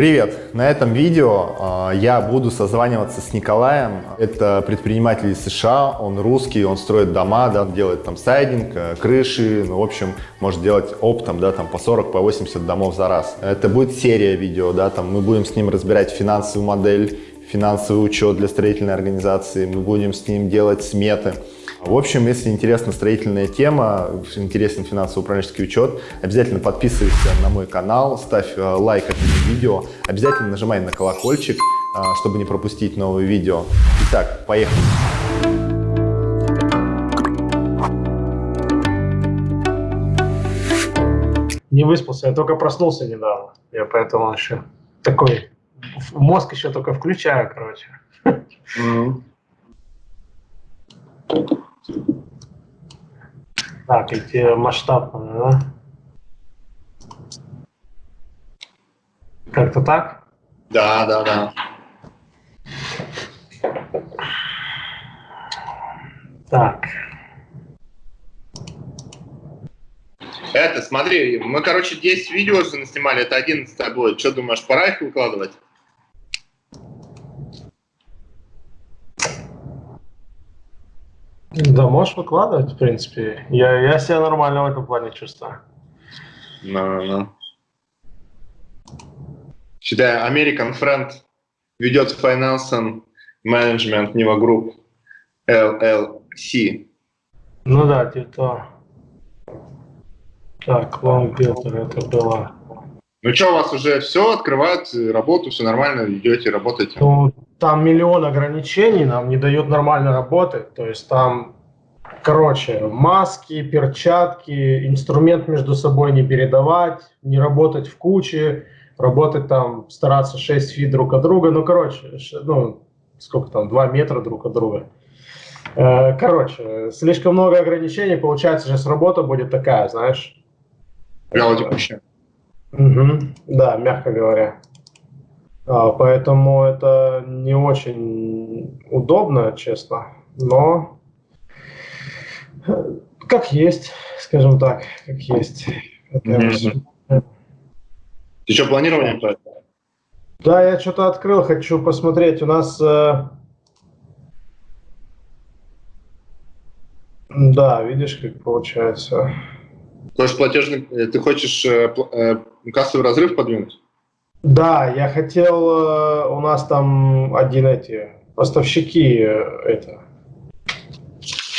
Привет! На этом видео э, я буду созваниваться с Николаем. Это предприниматель из США, он русский, он строит дома, да, делает там сайдинг, э, крыши, ну, в общем, может делать оптом, да, там по 40, по 80 домов за раз. Это будет серия видео, да, там мы будем с ним разбирать финансовую модель, финансовый учет для строительной организации, мы будем с ним делать сметы. В общем, если интересна строительная тема, интересен финансово-управленческий учет, обязательно подписывайся на мой канал, ставь э, лайк этому видео, обязательно нажимай на колокольчик, э, чтобы не пропустить новые видео. Итак, поехали! Не выспался, я только проснулся недавно. Я поэтому еще такой мозг еще только включаю, короче. Mm -hmm. Так, эти масштабные, да? Как-то так? Да, да, да. Так. Это, смотри, мы, короче, 10 видео снимали, это 11 будет. Что думаешь, пора их выкладывать? Да, можешь выкладывать, в принципе. Я, я себя нормально в этом плане чувствую. No, no. Считай, American Friend ведет Finance and Management Niva Group LLC. Ну да, типа Так, Long Builder это было. Ну что, у вас уже все, открывают работу, все нормально, идете, работаете? Ну, там миллион ограничений, нам не дают нормально работать. То есть там, короче, маски, перчатки, инструмент между собой не передавать, не работать в куче, работать там, стараться 6 фит друг от друга. Ну, короче, ну, сколько там, 2 метра друг от друга. Э, короче, слишком много ограничений, получается, сейчас работа будет такая, знаешь. Вяло текущая. Угу, да, мягко говоря. А, поэтому это не очень удобно, честно, но как есть, скажем так, как есть. Это Ты что, планирование по Да, я что-то открыл, хочу посмотреть. У нас... Э... Да, видишь, как получается. То есть платежный, э, ты хочешь э, э, кассовый разрыв подвинуть? Да, я хотел, у нас там один эти поставщики это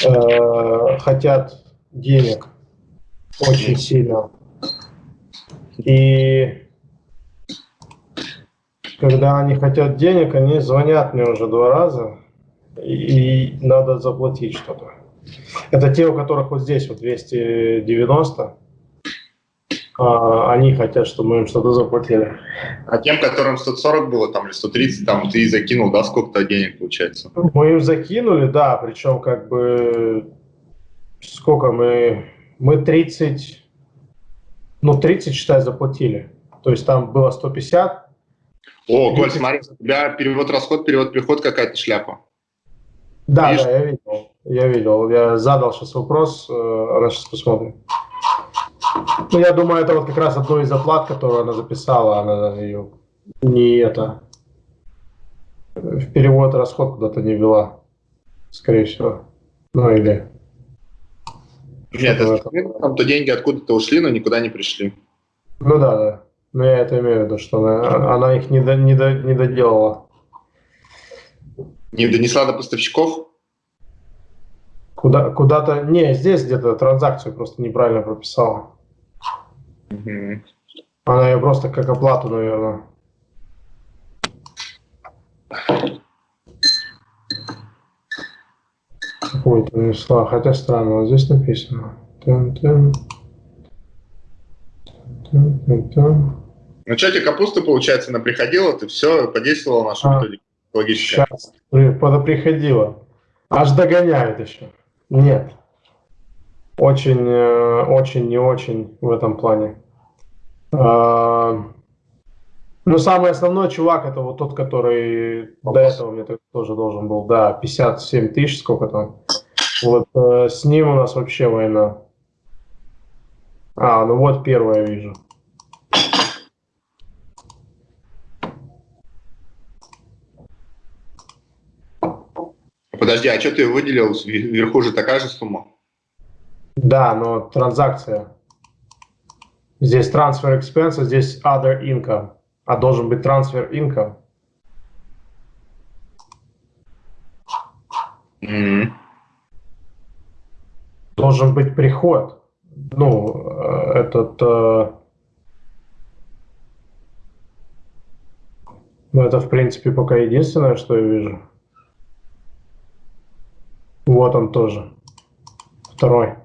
э, хотят денег очень сильно. И когда они хотят денег, они звонят мне уже два раза, и надо заплатить что-то. Это те, у которых вот здесь вот 290, а, они хотят, чтобы мы им что-то заплатили. А тем, которым 140 было, там, или 130, там, ты закинул, да, сколько-то денег получается? Мы им закинули, да, причем как бы сколько мы, мы 30, ну 30, считай, заплатили. То есть там было 150. О, 30... Коль, смотри, у тебя перевод-расход, перевод-приход какая-то шляпа. Да, Видишь? да, я видел, я видел. Я задал сейчас вопрос, э, раз сейчас посмотрим. Ну, я думаю, это вот как раз одно из оплат, которую она записала, она ее не это, в перевод расход куда-то не вела, скорее всего. Ну, или... Нет, там то деньги откуда-то ушли, но никуда не пришли. Ну да, да. Но я это имею в виду, что она, она их не, до, не, до, не доделала. Не донесла до поставщиков? Куда, куда-то... Не, здесь где-то транзакцию просто неправильно прописала. Угу. Она ее просто как оплату, наверное. Какой-то внесла, хотя странно, вот здесь написано. Тын -тын. Ну что, тебе капуста, получается, она приходила, ты все подействовала нашу а, методику логически? Сейчас, приходила. Аж догоняет еще. Нет. Очень, э, очень, не очень в этом плане. А, ну, самый основной чувак, это вот тот, который до этого мне тоже должен был, да, 57 тысяч, сколько там. Вот э, с ним у нас вообще война. А, ну вот первое вижу. Подожди, а что ты выделил? Вверху же такая же сумма? Да, но транзакция. Здесь transfer expense, здесь other income. А должен быть transfer income. Mm-hmm. Должен быть приход. Ну, э, этот... Э, ну, это, в принципе, пока единственное, что я вижу. Вот он тоже. Второй.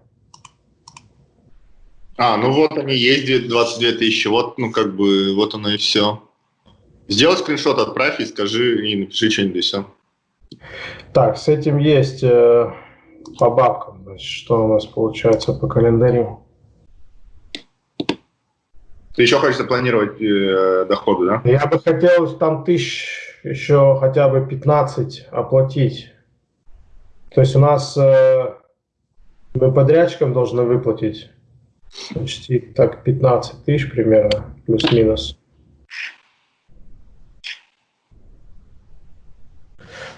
А, ну вот они есть 22 тысячи, вот, ну как бы, вот оно и все. Сделай скриншот, отправь и скажи, и напиши что-нибудь и все. Так, с этим есть э, по бабкам, значит, что у нас получается по календарю. Ты еще хочешь запланировать э, доходы, да? Я бы хотел там тысяч еще хотя бы 15 оплатить. То есть у нас э, мы подрядчикам должны выплатить почти так 15 тысяч примерно, плюс-минус.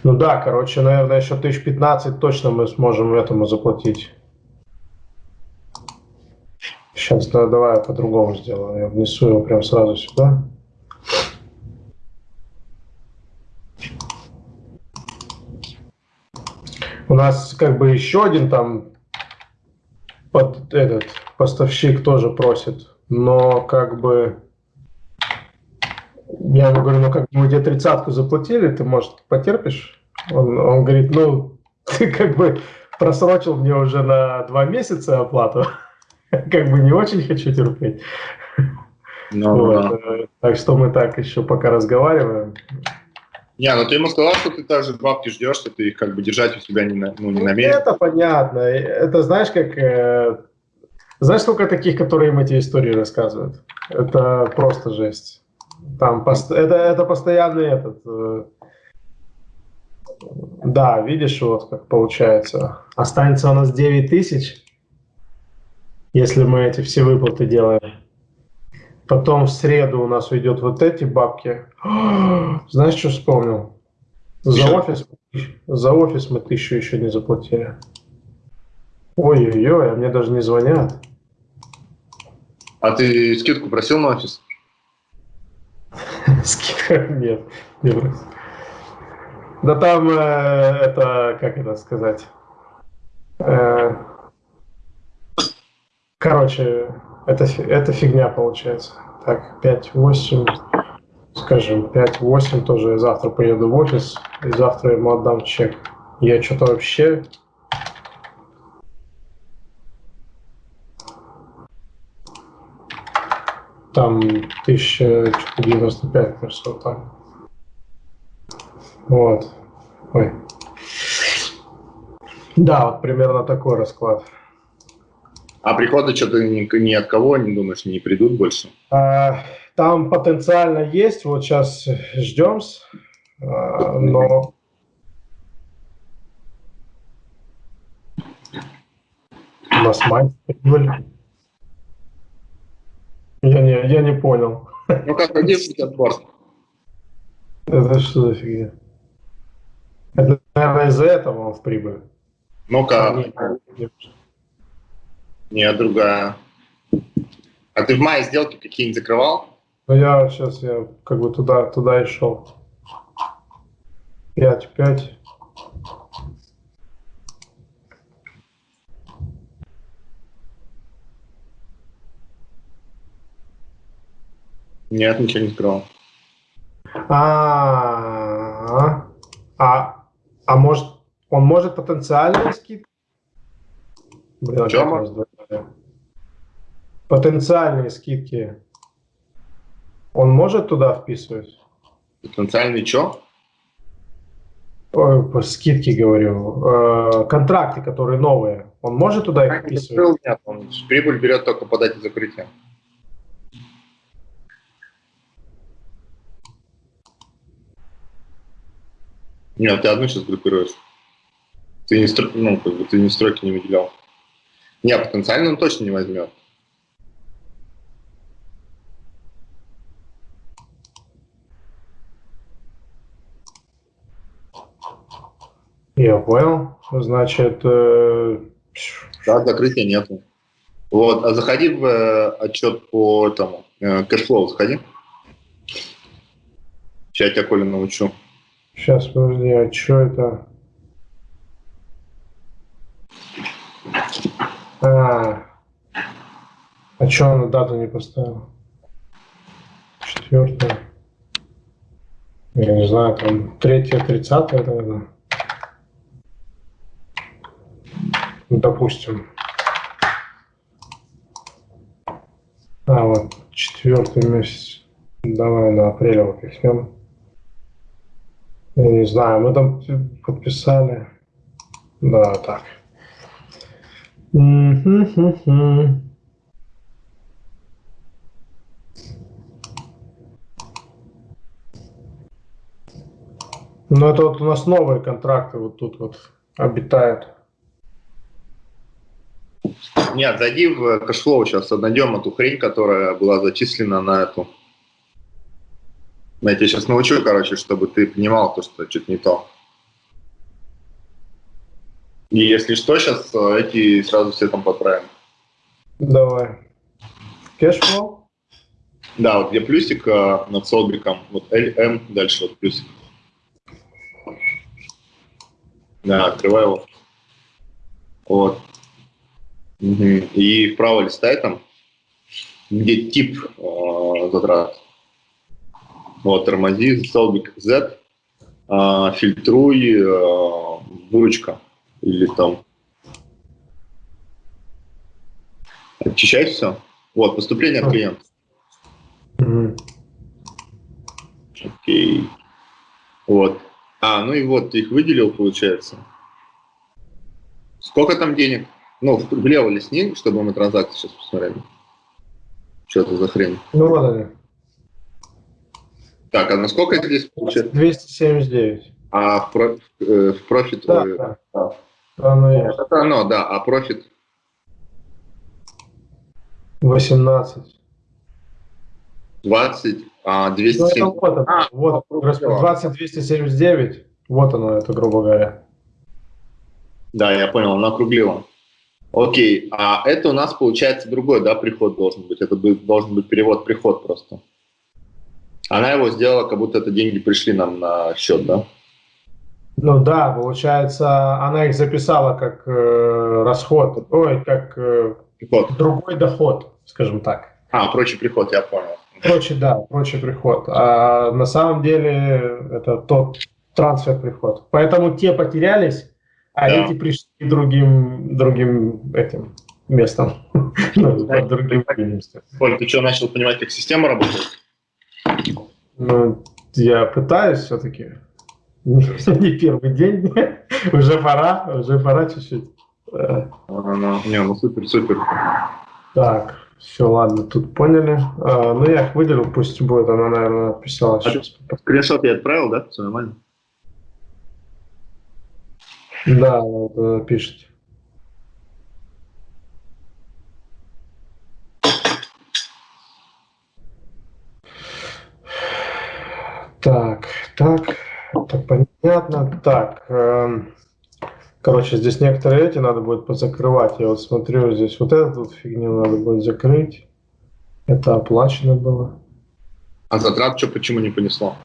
Ну да, короче, наверное, еще тысяч 15 точно мы сможем этому заплатить. Сейчас да, давай я по-другому сделаю. Я внесу его прям сразу сюда. У нас как бы еще один там под этот поставщик тоже просит, но как бы я ему говорю, ну как мы тебе тридцатку заплатили, ты, может, потерпишь? Он, он говорит, ну, ты как бы просрочил мне уже на два месяца оплату. Как бы не очень хочу терпеть. Ну, вот. да. Так что мы так еще пока разговариваем. Не, ну ты ему сказал, что ты также бабки ждешь, что ты их как бы держать у себя не, на, ну, не намерен. Это понятно. Это знаешь, как... Э, знаешь, сколько таких, которые им эти истории рассказывают? Это просто жесть. Там пост... это, это постоянный этот... Э... Да, видишь, вот как получается. Останется у нас 9 тысяч, если мы эти все выплаты делаем. Потом в среду у нас уйдет вот эти бабки. Знаешь, что вспомнил? За офис, за офис мы тысячу еще не заплатили. Ой-ой-ой, а мне даже не звонят. А ты скидку просил на офис? Скидка нет, не просил. Да там э, это, как это сказать? Э, короче, это, это фигня получается. Так, 5-8, скажем, 5-8 тоже я завтра поеду в офис, и завтра ему отдам чек. Я что-то вообще... Там 1095, кажется, вот так. Вот. Ой. Да, вот примерно такой расклад. А приходы что-то ни, ни от кого, не думаешь, не придут больше? А, там потенциально есть, вот сейчас ждем, а, но... У нас мать прибыль. Я не, я не понял. Ну как, где отбор? Это что за фигня? Это, наверное, из-за этого он в прибыль. Ну-ка. Нет, другая. А ты в мае сделки какие-нибудь закрывал? Ну, я сейчас я как бы туда, туда и шел. 5-5. Нет, ничего не закрывал. А, а, а может, он может потенциальные скидки? Блин, Потенциальные скидки. Он может туда вписывать? Потенциальный что? Скидке говорю. Э, контракты, которые новые. Он может туда их вписывать? Нет, он прибыль берет только по дате закрытия. Нет, ты одну сейчас группируешь. Ты не, ну, как бы, ты не стройки не выделял. Не, потенциально он точно не возьмет. Я понял. Значит, э, Да, закрытия нету. Вот, а заходи в э, отчет по этому, э, cash flow заходи. Сейчас я тебя, Коля, научу. сейчас, подожди, а что это? А, а что она дату не поставила? Четвертое. Я не знаю, там третье, тридцатое, наверное. Ну, допустим. А, вот, четвертый месяц. Давай на апрель его пихнем. Я не знаю, мы там подписали. Да, так. Ну, это вот у нас новые контракты вот тут вот обитают. Нет, зайди в cash flow сейчас, найдем эту хрень, которая была зачислена на эту. Я тебя сейчас научу, короче, чтобы ты понимал то, что что-то не то. И если что, сейчас эти сразу все там подправим. Давай. Cash flow? Да, вот где плюсик э, над солбиком, вот LM, дальше вот плюсик. Да, открывай его. Вот. Угу. И вправо листай там, где тип э, затрат. Вот, тормози, столбик Z, э, фильтруй, э, выручка или там. Очищай все. Вот, поступление от клиента. Мгм. Окей. Вот. А, ну и вот, ты их выделил, получается. Сколько там денег? Ну, влево лесни, чтобы мы транзакции сейчас посмотрели. Что это за хрень? Ну, вот они. Так, а на сколько это здесь получается? 279. А в, про- э, в профит... Да, э, да. да. Оно есть. Это оно, да, а профит 18. 20, а Ну, 207. это вот оно. А, вот, дела. 20 279. Вот оно, это, грубо говоря. Да, я понял, она округлила. Окей, а это у нас получается другой, да, приход должен быть. Это должен быть перевод-приход просто. Она его сделала, как будто это деньги пришли нам на счет, да? Ну да, получается, она их записала как э, расход, ой, как э, Приход. другой доход, скажем так. А, прочий приход, я понял. Прочий, да, прочий приход. А на самом деле это тот трансфер приход. Поэтому те потерялись, а Да. эти пришли другим, другим этим местом. Ну, под другим местом. Коль, ты что, начал понимать, как система работает? Ну, я пытаюсь все-таки. Не первый день. Уже пора, уже пора чуть-чуть. Э, Ну, ну, не, ну супер, супер. Так, все, ладно, тут поняли. А, Ну, я их выделил, пусть будет. Она, наверное, писала А. Скриншот я отправил, да? Все нормально? Да, вот, э, пишет. Так, так, это понятно. Так, эм, короче, здесь некоторые эти надо будет позакрывать. Я вот смотрю, здесь вот эту вот фигню надо будет закрыть. Это оплачено было. А затрат что, почему не понесло?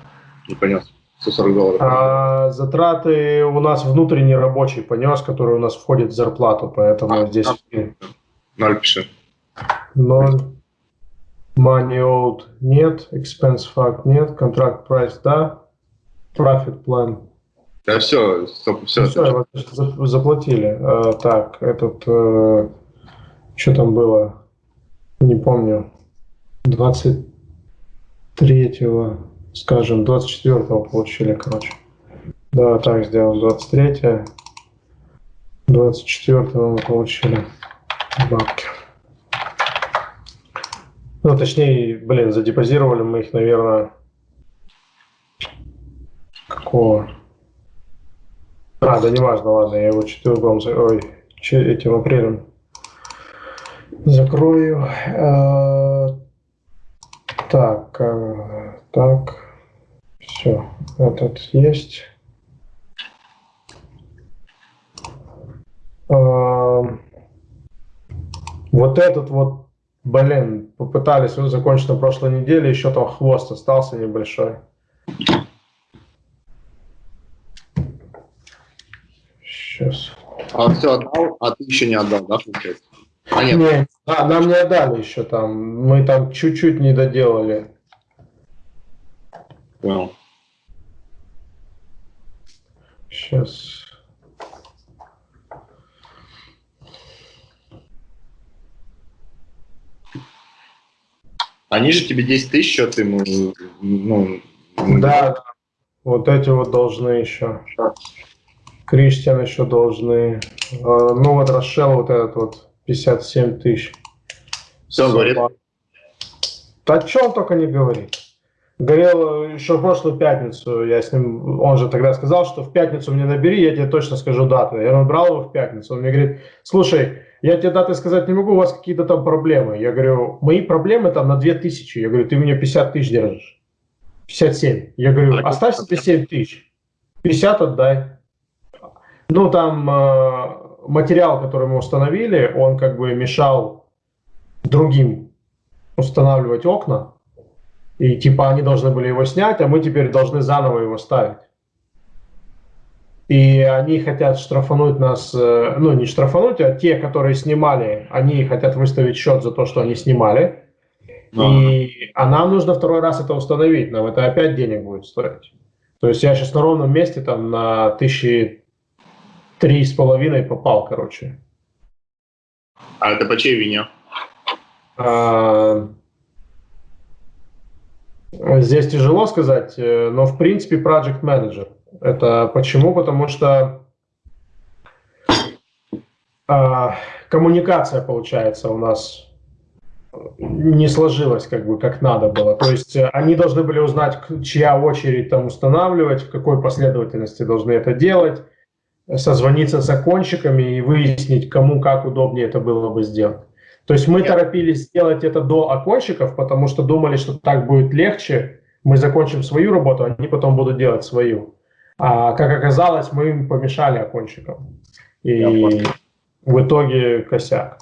Не понес. 140 долларов. А затраты у нас внутренний рабочий понес, который у нас входит в зарплату, поэтому А, здесь. Ноль пиши. ноль. Money owed нет, expense fact нет, contract price да, profit plan. Да все, стоп, все. Все, за- заплатили. А, так, этот, что там было? Не помню. 23-го, скажем, 24-го получили, короче. Да, так сделаем. 23 24 мы получили бабки. Ну, точнее, блин, задепозировали мы их, наверное, какого? А, да неважно, ладно, я его четвертым, за- ой, этим апрелем закрою. Э, Так, э, так, все, этот есть. Эм, вот этот вот, блин, попытались ну, закончить на прошлой неделе, еще там хвост остался небольшой. Сейчас. А все отдал, а ты еще не отдал, да, получается? А нет. Не, а, нам не отдали еще там. Мы там чуть-чуть не доделали. Понял. Сейчас. Они же тебе 10 тысяч счет ему, ну... Да, вот эти вот должны еще. Криштиан еще должны. А, ну вот Рошел вот этот вот 57 тысяч. Все, говорит? Да что он только не говорит. Говорил еще в прошлую пятницу, я с ним, он же тогда сказал, что в пятницу мне набери, я тебе точно скажу дату. Я набрал его в пятницу, он мне говорит, слушай, я тебе даты сказать не могу, у вас какие-то там проблемы. Я говорю, мои проблемы там на 2000. Я говорю, ты мне 50 тысяч держишь. 57. Я говорю, оставь себе 7 тысяч. 50 отдай. Ну, там э, материал, который мы установили, он как бы мешал другим устанавливать окна. И типа они должны были его снять, а мы теперь должны заново его ставить. И они хотят штрафануть нас, э, ну не штрафануть, а те, которые снимали, они хотят выставить счет за то, что они снимали. А. И, а нам нужно второй раз это установить, нам это опять денег будет стоить. То есть я сейчас на ровном месте там на тысячи три с половиной попал, короче. А это по чьей вине? А, здесь тяжело сказать, э, но в принципе project manager. Это почему? Потому что а, коммуникация, получается, у нас не сложилась как бы как надо было. То есть э, они должны были узнать, чья очередь там устанавливать, в какой последовательности должны это делать, созвониться с закончиками и выяснить, кому как удобнее это было бы сделать. То есть мы торопились сделать это до окончиков, потому что думали, что так будет легче. Мы закончим свою работу, они потом будут делать свою. А как оказалось, мы им помешали окончикам. И в итоге косяк.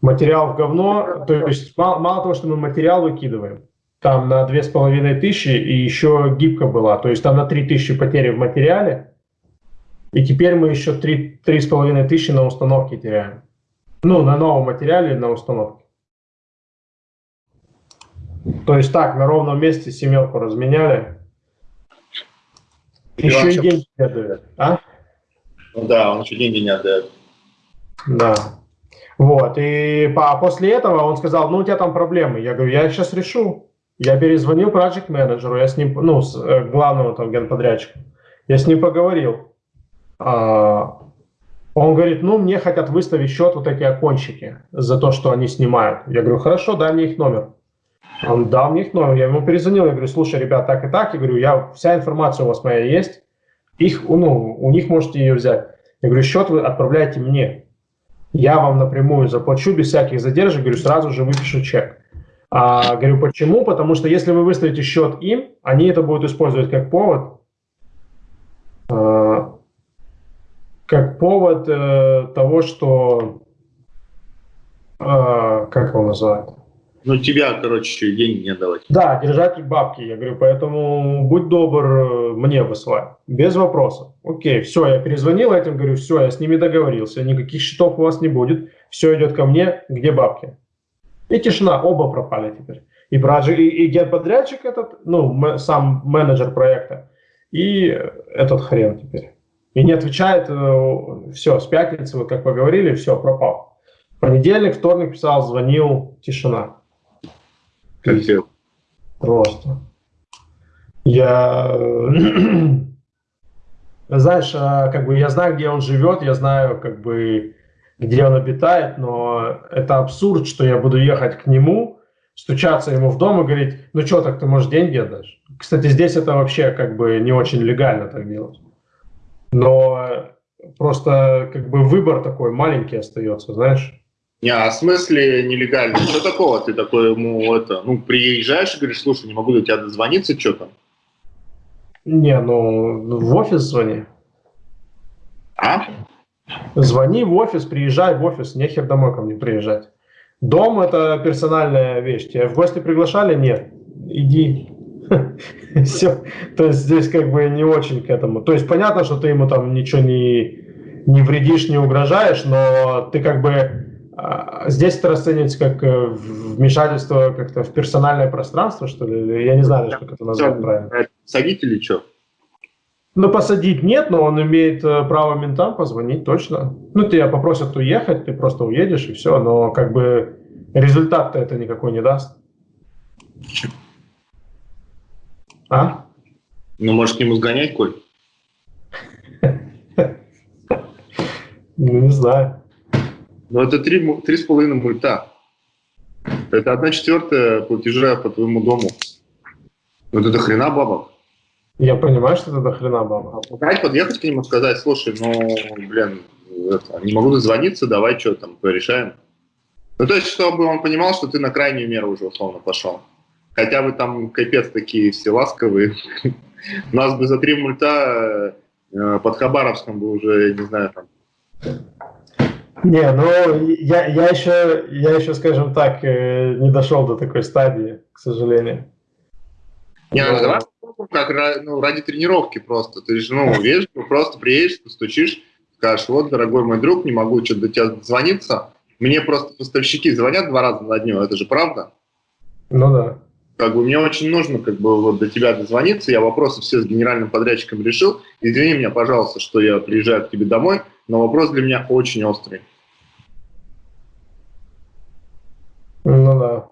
Материал в говно, то есть мало, мало того, что мы материал выкидываем, там на две с половиной тысячи и еще гибка была, то есть там на три тысячи потери в материале, и теперь мы еще три три с половиной тысячи на установке теряем. Ну, на новом материале на установке. То есть так, на ровном месте семерку разменяли, еще и деньги не отдает, а? Ну да, он еще деньги не отдает. Да. Вот, и по, после этого он сказал, ну, у тебя там проблемы. Я говорю, я сейчас решу. Я перезвонил project менеджеру, я с ним, ну, с э, главного там генподрядчика, я с ним поговорил. А, он говорит, ну, мне хотят выставить счет вот эти окончики за то, что они снимают. Я говорю, хорошо, дай мне их номер. Он дал мне их номер, я ему перезвонил, я говорю, слушай, ребят, так и так, я говорю, я, вся информация у вас моя есть, их, ну, у них можете ее взять. Я говорю, счет вы отправляете мне, я вам напрямую заплачу без всяких задержек, говорю, сразу же выпишу чек. А, говорю, почему? Потому что если вы выставите счет им, они это будут использовать как повод, э, как повод э, того, что, э, как его называют, ну, тебя, короче, деньги не отдавать. Да, держатель бабки. Я говорю, поэтому будь добр э, мне высылай. Без вопросов. Окей, все, я перезвонил этим, говорю, все, я с ними договорился, никаких счетов у вас не будет, все идет ко мне, где бабки? И тишина, оба пропали теперь. И, проджи, и, и генподрядчик этот, ну, сам менеджер проекта, и этот хрен теперь. И не отвечает, э, все, с пятницы, вот как поговорили, все, пропал. Понедельник, вторник писал, звонил, тишина. Капец. Просто. Я, знаешь, а, как бы я знаю, где он живет, я знаю, как бы, где он обитает, но это абсурд, что я буду ехать к нему, стучаться ему в дом и говорить, ну что, так ты, можешь деньги отдашь? Кстати, здесь это вообще как бы не очень легально так делать. Но просто как бы выбор такой маленький остается, знаешь. Не, а в смысле нелегально? Что такого? Ты такой ему это, ну, приезжаешь и говоришь, слушай, не могу до тебя дозвониться, что там? Не, ну, в офис звони. А? Звони в офис, приезжай в офис, нехер домой ко мне приезжать. Дом – это персональная вещь. Тебя в гости приглашали? Нет. Иди. Все. То есть здесь как бы не очень к этому. То есть понятно, что ты ему там ничего не, не вредишь, не угрожаешь, но ты как бы а, здесь это расценивается как э, вмешательство как-то в персональное пространство, что ли? Я не знаю, как это назвать правильно. Садить или что? Ну, посадить нет, но он имеет э, право ментам позвонить, точно. Ну, тебя попросят уехать, ты просто уедешь и все, но как бы результат-то это никакой не даст. А? Ну, может, к нему сгонять, Коль? Ну, не знаю. Ну, это три, три с половиной мульта. Это одна четвертая платежа по твоему дому. Ну, это хрена бабок. Я понимаю, что это до хрена баба. Опять подъехать к нему сказать, слушай, ну, блин, это, не могу дозвониться, давай что там, порешаем. Ну, то есть, чтобы он понимал, что ты на крайнюю меру уже условно пошел. Хотя бы там капец такие все ласковые. У нас бы за три мульта э, под Хабаровском бы уже, не знаю, там... Не, ну, я, я, еще, я еще, скажем так, э, не дошел до такой стадии, к сожалению. Не, ну, давай как ну, ради тренировки просто. Ты же, ну, видишь, просто приедешь, постучишь, скажешь, вот, дорогой мой друг, не могу что-то до тебя звониться. Мне просто поставщики звонят два раза на дню, это же правда? Ну да. Как бы мне очень нужно как бы вот до тебя дозвониться, я вопросы все с генеральным подрядчиком решил. Извини меня, пожалуйста, что я приезжаю к тебе домой, но вопрос для меня очень острый. Ну да.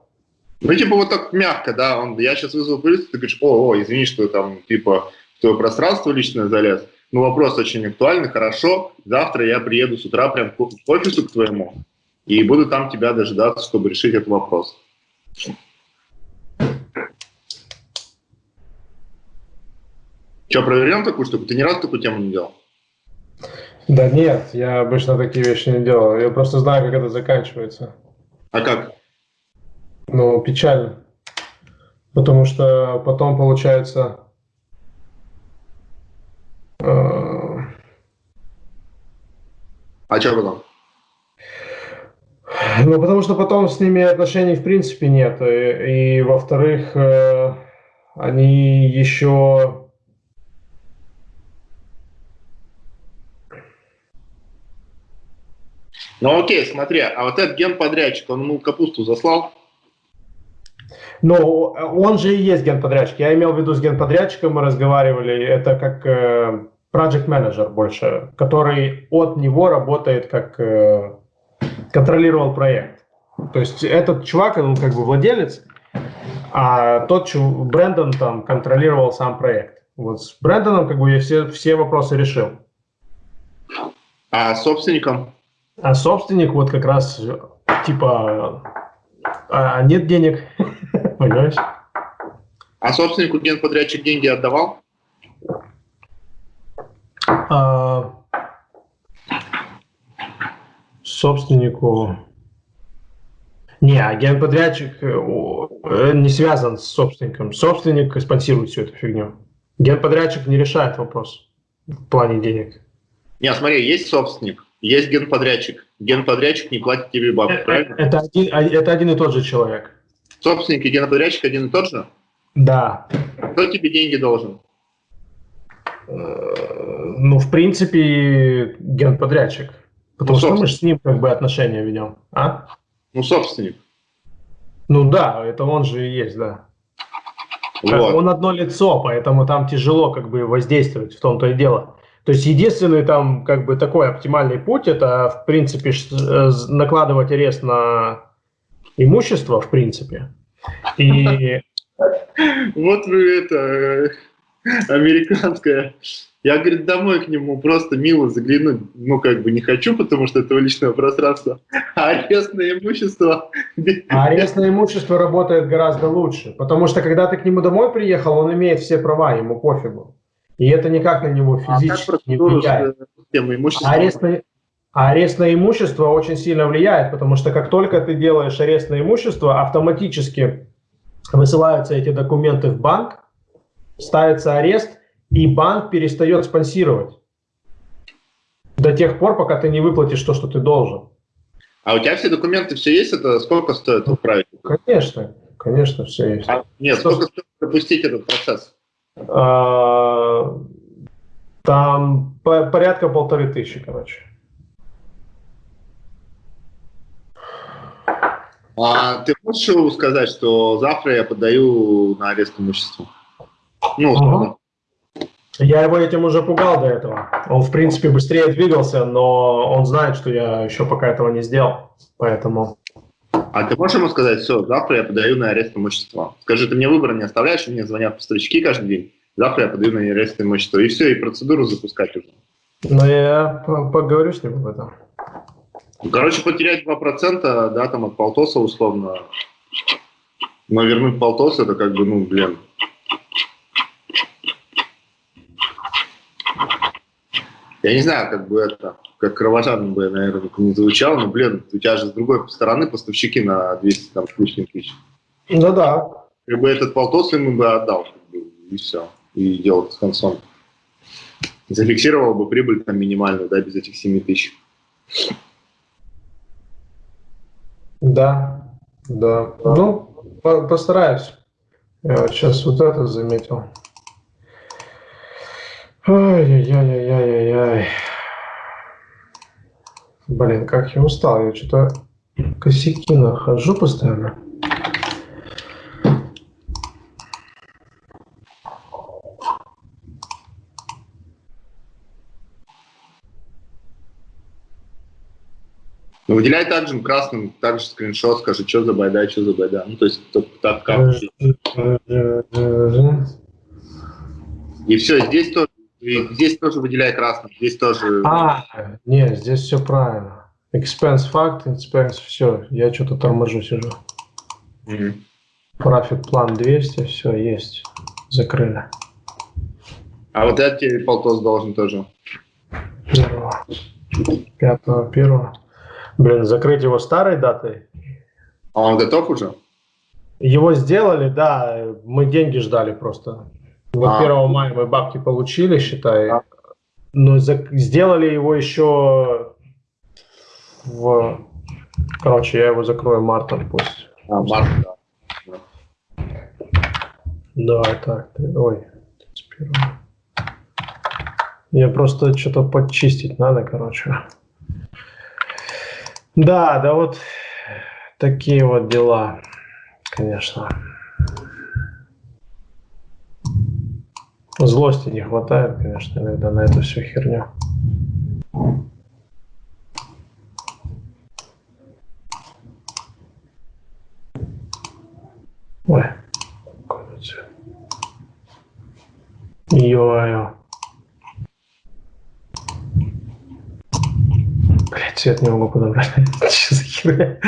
Ну, типа, вот так мягко, да, он, я сейчас вызову полицию, ты говоришь, о, о, извини, что там, типа, в твое пространство личное залез. Ну, вопрос очень актуальный, хорошо, завтра я приеду с утра прям к офису к твоему и буду там тебя дожидаться, чтобы решить этот вопрос. Что, проверяем такую штуку? Ты ни разу такую тему не делал? Да нет, я обычно такие вещи не делал. Я просто знаю, как это заканчивается. А как? Ну, печально. Потому что потом получается... Э... А что потом? Ну, потому что потом с ними отношений в принципе нет. И, и во-вторых, э, они еще... Ну окей, смотри, а вот этот генподрядчик, он ему капусту заслал? Но он же и есть генподрядчик. Я имел в виду с генподрядчиком, мы разговаривали, это как э, project manager больше, который от него работает как э, контролировал проект. То есть этот чувак, он как бы владелец, а тот чувак, Брэндон там контролировал сам проект. Вот с Брэндоном как бы я все, все вопросы решил. А собственником? А собственник вот как раз типа а нет денег. Понимаешь? А собственнику генподрядчик деньги отдавал? А, собственнику... Не, а генподрядчик э, э, не связан с собственником. Собственник спонсирует всю эту фигню. Генподрядчик не решает вопрос в плане денег. Не, смотри, есть собственник, есть генподрядчик. Генподрядчик не платит тебе бабки, это, правильно? Это один, а, это один и тот же человек. Собственник и геноподрядчик один и тот же? Да. Кто тебе деньги должен? Э, ну, в принципе, генподрядчик. Потому ну, что мы же с ним как бы отношения ведем. А? Ну, собственник. Ну да, это он же и есть, да. Вот. Он одно лицо, поэтому там тяжело как бы воздействовать, в том-то и дело. То есть единственный там как бы такой оптимальный путь, это в принципе э, накладывать арест на имущество, в принципе. И... Вот вы это, э, американская. Я, говорит, домой к нему просто мило заглянуть, ну, как бы не хочу, потому что это личное пространство. А арестное имущество... А арестное имущество работает гораздо лучше, потому что, когда ты к нему домой приехал, он имеет все права, ему пофигу. И это никак на него а физически а не влияет. А арестное, а арестное имущество очень сильно влияет, потому что как только ты делаешь арестное имущество, автоматически высылаются эти документы в банк, ставится арест, и банк перестает спонсировать. До тех пор, пока ты не выплатишь то, что ты должен. А у тебя все документы, все есть? Это сколько стоит отправить? Конечно, конечно, все есть. А, нет, что сколько стоит запустить этот процесс? А, там порядка полторы тысячи, короче. А ты можешь сказать, что завтра я подаю на арест имущества? Ну, условно. Я его этим уже пугал до этого. Он, в принципе, быстрее двигался, но он знает, что я еще пока этого не сделал. Поэтому... А ты можешь ему сказать, все, завтра я подаю на арест имущества? Скажи, ты мне выбора не оставляешь, мне звонят поставщики каждый день. Завтра я подаю на арест имущества. И все, и процедуру запускать уже. Ну, я поговорю с ним об этом. Короче, потерять 2%, да, там от полтоса условно. Но вернуть полтос, это как бы, ну, блин, Я не знаю, как бы это, как кровожадно бы, наверное, не звучало, но, блин, у тебя же с другой стороны поставщики на 200 там, с лишним тысяч. Ну да. Как бы этот полтос ему бы отдал, как бы, и все, и делал с концом. Зафиксировал бы прибыль там минимальную, да, без этих 7 тысяч. Да, да. Ну, постараюсь. Я вот сейчас вот это заметил. Ай-яй-яй-яй-яй-яй. Блин, как я устал. Я что-то косяки нахожу постоянно. Ну, выделяй также красным, также скриншот, скажи, что за байда, что за байда. Ну, то есть, так как... И все, здесь тоже и здесь тоже выделяй красным, здесь тоже... А, нет, здесь все правильно. Expense fact, expense, все, я что-то торможу сижу. Profit план 200, все, есть, закрыли. А вот этот тебе полтос должен тоже. Первого. Пятого, первого. Блин, закрыть его старой датой? А он готов уже? Его сделали, да, мы деньги ждали просто. Вот а. 1 мая мы бабки получили, считай, а. но за, сделали его еще в... Короче, я его закрою мартом пусть. А, март, да. Давай так, ой, 31. Я просто что-то подчистить надо, короче. Да, да вот такие вот дела, конечно. Злости не хватает, конечно, иногда на эту всю херню. Ой, цвет. Ё-ё. Блять, цвет не могу подобрать. Что за херня?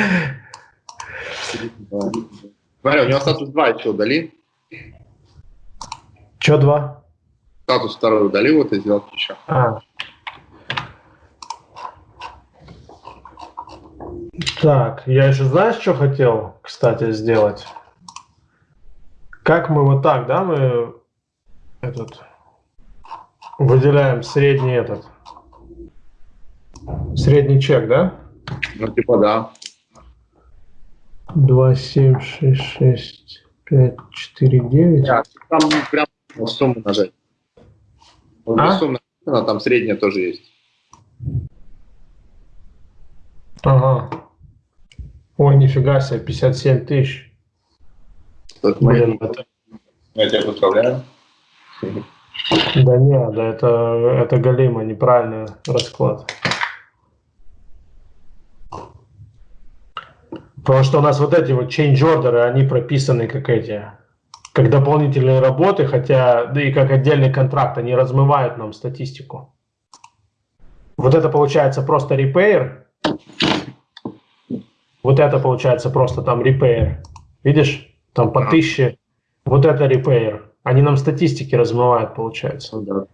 Смотри, у него статус 2 еще удали. Че два? Статус второй удали вот и сделать еще. А. Так, я еще знаешь, что хотел, кстати, сделать? Как мы вот так, да, мы этот выделяем средний этот средний чек, да? Ну, типа, да. 2, 7, 6, 6, 5, 4, 9. Да, там прям сумму нажать. А? Сумма, там средняя тоже есть. Ага. Ой, нифига себе, 57 тысяч. Блин, это... Я тебя поздравляю. Да не, да это, это галимо, неправильный расклад. Потому что у нас вот эти вот change order, они прописаны как эти, как дополнительные работы, хотя, да и как отдельный контракт, они размывают нам статистику. Вот это получается просто repair. Вот это получается просто там repair. Видишь? Там по тысяче. Вот это repair. Они нам статистики размывают, получается. Ну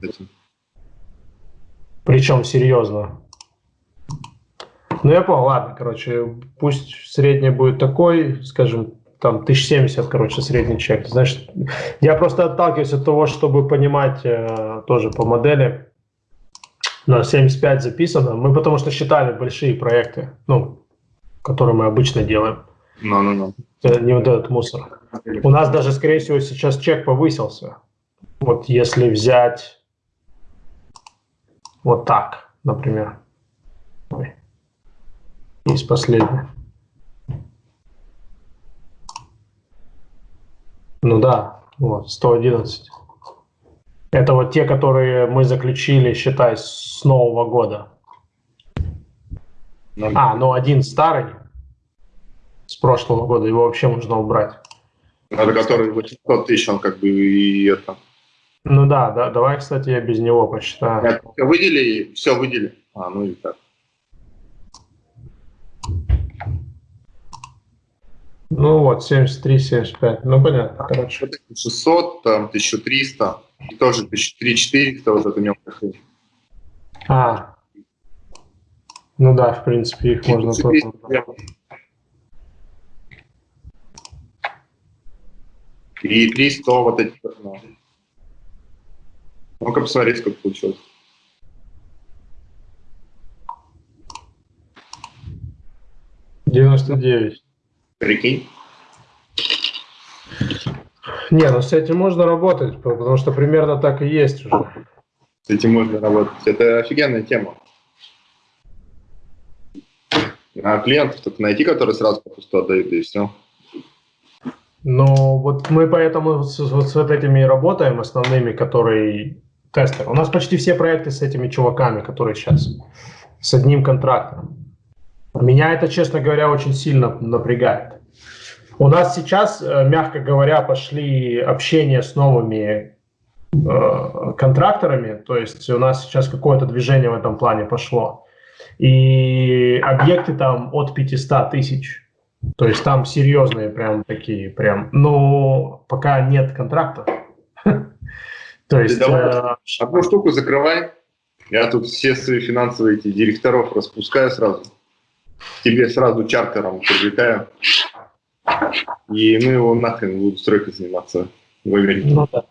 Причем серьезно. Ну, я понял, ладно, короче, пусть средний будет такой, скажем, там 1070, короче, средний чек. Значит, я просто отталкиваюсь от того, чтобы понимать э, тоже по модели, На 75 записано. Мы потому что считали большие проекты, ну, которые мы обычно делаем. Ну, ну, ну. Это не вот этот мусор. У нас даже, скорее всего, сейчас чек повысился. Вот если взять вот так, например. Ой. Есть последний. Ну да, вот, 111. Это вот те, которые мы заключили, считай, с Нового года. Ну, а, ну один старый с прошлого года, его вообще можно убрать. Это который 800 тысяч, он как бы и это... Ну да, да, давай, кстати, я без него посчитаю. Выдели, все выдели. А, ну и так. Ну вот, 73, 75. Ну понятно, короче. 600, там 1300, и тоже 1400, вот это у него А, ну да, в принципе, их можно тоже. И 300 вот эти. Ну. Ну-ка посмотреть, сколько получилось. Девяносто девять. Прикинь. Не, ну с этим можно работать, потому что примерно так и есть уже. С этим можно работать. Это офигенная тема. А клиентов только найти, которые сразу по пусту отдают, и все. Но вот мы поэтому с, вот с вот этими работаем, основными, которые тестеры. У нас почти все проекты с этими чуваками, которые сейчас с одним контрактом. Меня это, честно говоря, очень сильно напрягает. У нас сейчас, э, мягко говоря, пошли общения с новыми э, контракторами, то есть у нас сейчас какое-то движение в этом плане пошло. И объекты там от 500 тысяч. То есть там серьезные прям такие, прям, но пока нет контракта. То есть... Э, одну штуку закрывай. Я тут все свои финансовые директоров распускаю сразу. Тебе сразу чартером привлекаю. И мы его нахрен будем стройкой заниматься в Америке. Ну, да.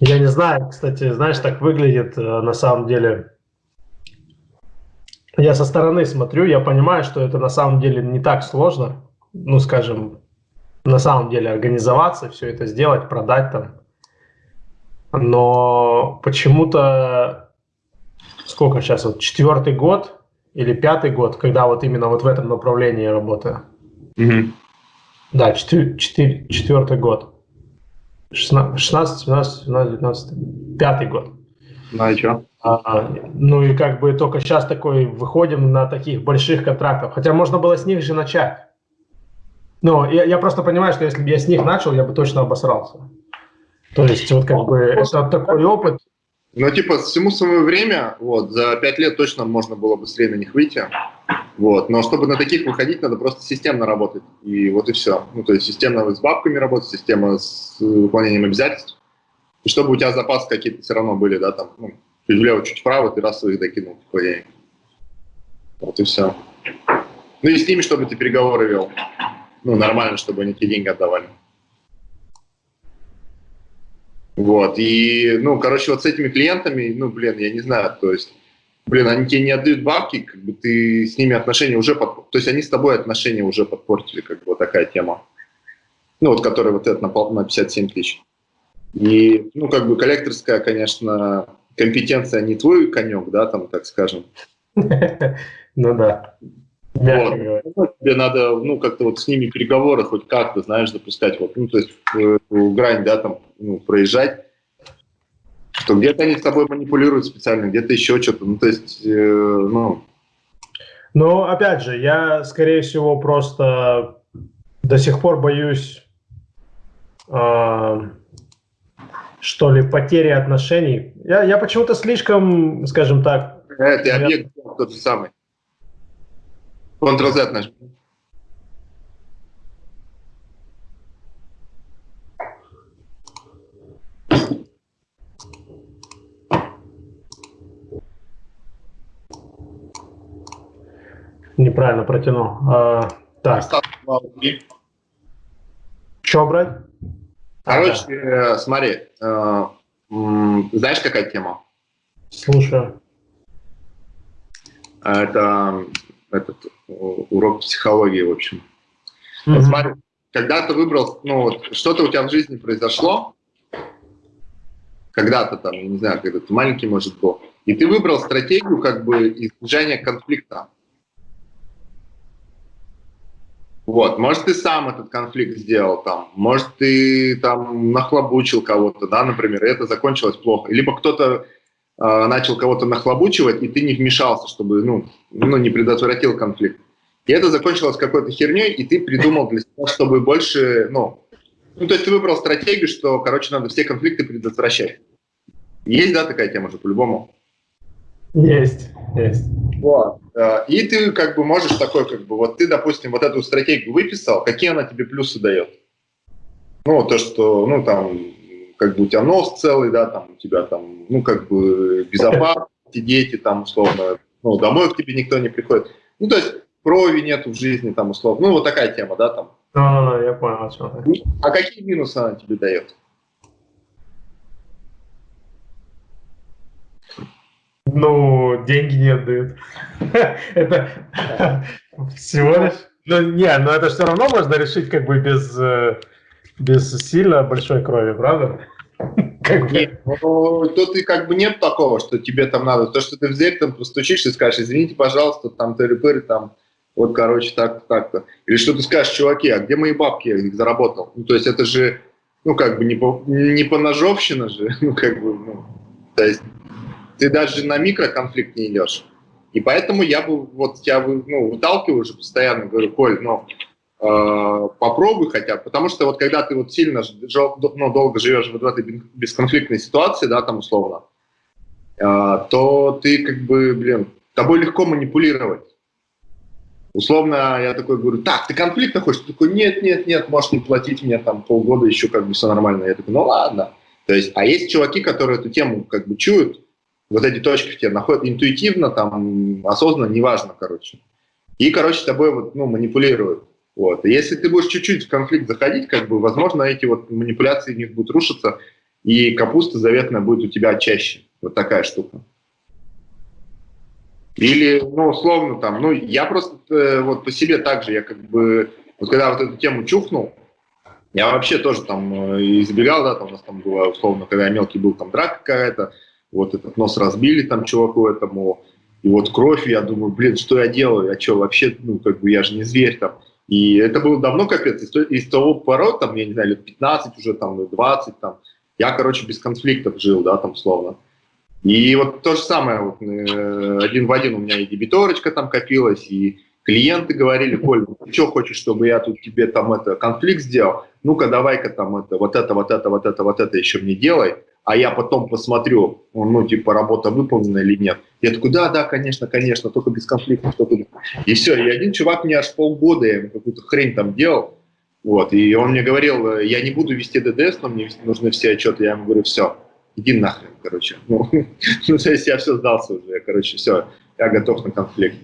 Я не знаю, кстати, знаешь, так выглядит э, на самом деле я со стороны смотрю, я понимаю, что это на самом деле не так сложно, ну, скажем, на самом деле организоваться, все это сделать, продать там. Но почему-то, сколько сейчас, вот четвертый год или пятый год, когда вот именно вот в этом направлении я работаю. Угу. Да, четвер, четвер, четвертый год. 16, 17, 17, 17, 19, пятый год. Ну и что? А, ну и как бы только сейчас такой выходим на таких больших контрактах. Хотя можно было с них же начать. Но я, я просто понимаю, что если бы я с них начал, я бы точно обосрался. То есть вот как бы это такой опыт. Ну типа всему свое время, вот, за пять лет точно можно было быстрее на них выйти. Вот. Но чтобы на таких выходить, надо просто системно работать. И вот и все. Ну, то есть системно с бабками работать, система с выполнением обязательств. И чтобы у тебя запасы какие-то все равно были, да, там, ну, чуть влево, чуть вправо, ты раз их докинул, типа, я... Вот и все. Ну и с ними, чтобы ты переговоры вел. Ну, нормально, чтобы они тебе деньги отдавали. Вот, и, ну, короче, вот с этими клиентами, ну, блин, я не знаю, то есть, блин, они тебе не отдают бабки, как бы ты с ними отношения уже, под... то есть они с тобой отношения уже подпортили, как бы вот такая тема. Ну, вот, которая вот это на, на 57 тысяч. И, ну, как бы коллекторская, конечно, компетенция не твой конек, да, там, так скажем. Ну да. Вот. Ну, тебе надо, ну, как-то вот с ними переговоры хоть как-то, знаешь, запускать, вот, ну, то есть в, в грань, да, там, ну, проезжать, что где-то они с тобой манипулируют специально, где-то еще что-то, ну, то есть, э, ну... Ну, опять же, я, скорее всего, просто до сих пор боюсь э, что ли, потери отношений. Я, я почему-то слишком, скажем так... Это объект тот же самый. Ctrl-Z нажми. Неправильно протянул. А, так. Что брать? Короче, ага. Э, смотри, э, знаешь, какая тема? Слушаю. А Это этот урок психологии, в общем. Вот смотри, когда ты выбрал, ну вот, что-то у тебя в жизни произошло, когда-то там, я не знаю, когда ты маленький, может, был, и ты выбрал стратегию как бы избежания конфликта. Вот, может, ты сам этот конфликт сделал там, может, ты там нахлобучил кого-то, да, например, и это закончилось плохо. Либо кто-то э, начал кого-то нахлобучивать, и ты не вмешался, чтобы, ну, ну, не предотвратил конфликт. И это закончилось какой-то херней, и ты придумал для себя, чтобы больше, ну, ну, то есть ты выбрал стратегию, что, короче, надо все конфликты предотвращать. Есть, да, такая тема же, по-любому? Есть, есть. Вот. Э, и ты как бы можешь такой, как бы, вот ты, допустим, вот эту стратегию выписал, какие она тебе плюсы дает? Ну, то, что, ну, там, как бы у тебя нос целый, да, там, у тебя там, ну, как бы безопасно, дети там, условно, ну, домой к тебе никто не приходит. Ну, то есть крови нету в жизни, там, условно. Ну, вот такая тема, да, там. Да, да, я понял, о чем ты. А какие минусы она тебе дает? Ну, деньги не отдают. Это всего лишь... Ну, не, но это все равно можно решить как бы без, э, без сильно большой крови, правда? Как бы. Ну, тут и как бы нет такого, что тебе там надо. То, что ты в дверь там постучишь и скажешь, извините, пожалуйста, там тыры-пыры, там, вот, короче, так-то, так-то. Или что ты скажешь, чуваки, а где мои бабки, я их заработал? Ну, то есть это же, ну, как бы не по, не по ножовщина же, ну, как бы, ну, то есть ты даже на микроконфликт не идешь. И поэтому я бы вот тебя ну, выталкиваю уже постоянно, говорю, Коль, э, попробуй хотя бы, потому что вот когда ты вот сильно ну, долго живешь в этой бесконфликтной ситуации, да, там условно, э, то ты как бы, блин, тобой легко манипулировать. Условно, я такой говорю, так, ты конфликта хочешь? Ты такой, нет, нет, нет, можешь не платить мне там полгода, еще как бы все нормально. Я такой, ну ладно. То есть, а есть чуваки, которые эту тему как бы чуют, вот эти точки в тебе находят интуитивно, там, осознанно, неважно, короче. И, короче, тобой вот, ну, манипулируют. Вот. И если ты будешь чуть-чуть в конфликт заходить, как бы, возможно, эти вот манипуляции в них будут рушиться, и капуста заветная будет у тебя чаще. Вот такая штука. Или, ну, условно, там, ну, я просто э, вот по себе также, я как бы, вот когда вот эту тему чухнул, я вообще тоже там э, избегал, да, там у нас там было, условно, когда я мелкий был, там драка какая-то, вот этот нос разбили там чуваку этому, и вот кровь, я думаю, блин, что я делаю, я что, вообще, ну, как бы я же не зверь там. И это было давно капец, из, из того порода, там, я не знаю, лет 15 уже, там, 20, там, я, короче, без конфликтов жил, да, там, словно. И вот то же самое, вот, э, один в один у меня и дебиторочка там копилась, и клиенты говорили, Коль, ну, ты что хочешь, чтобы я тут тебе там это конфликт сделал? Ну-ка, давай-ка там это, вот это, вот это, вот это, вот это еще мне делай а я потом посмотрю, ну, типа, работа выполнена или нет. Я такой, да, да, конечно, конечно, только без конфликтов. Только... И все, и один чувак мне аж полгода, я ему какую-то хрень там делал, вот, и он мне говорил, я не буду вести ДДС, но мне нужны все отчеты. Я ему говорю, все, иди нахрен, короче. Ну, ну, то есть я все сдался уже, я, короче, все, я готов на конфликт.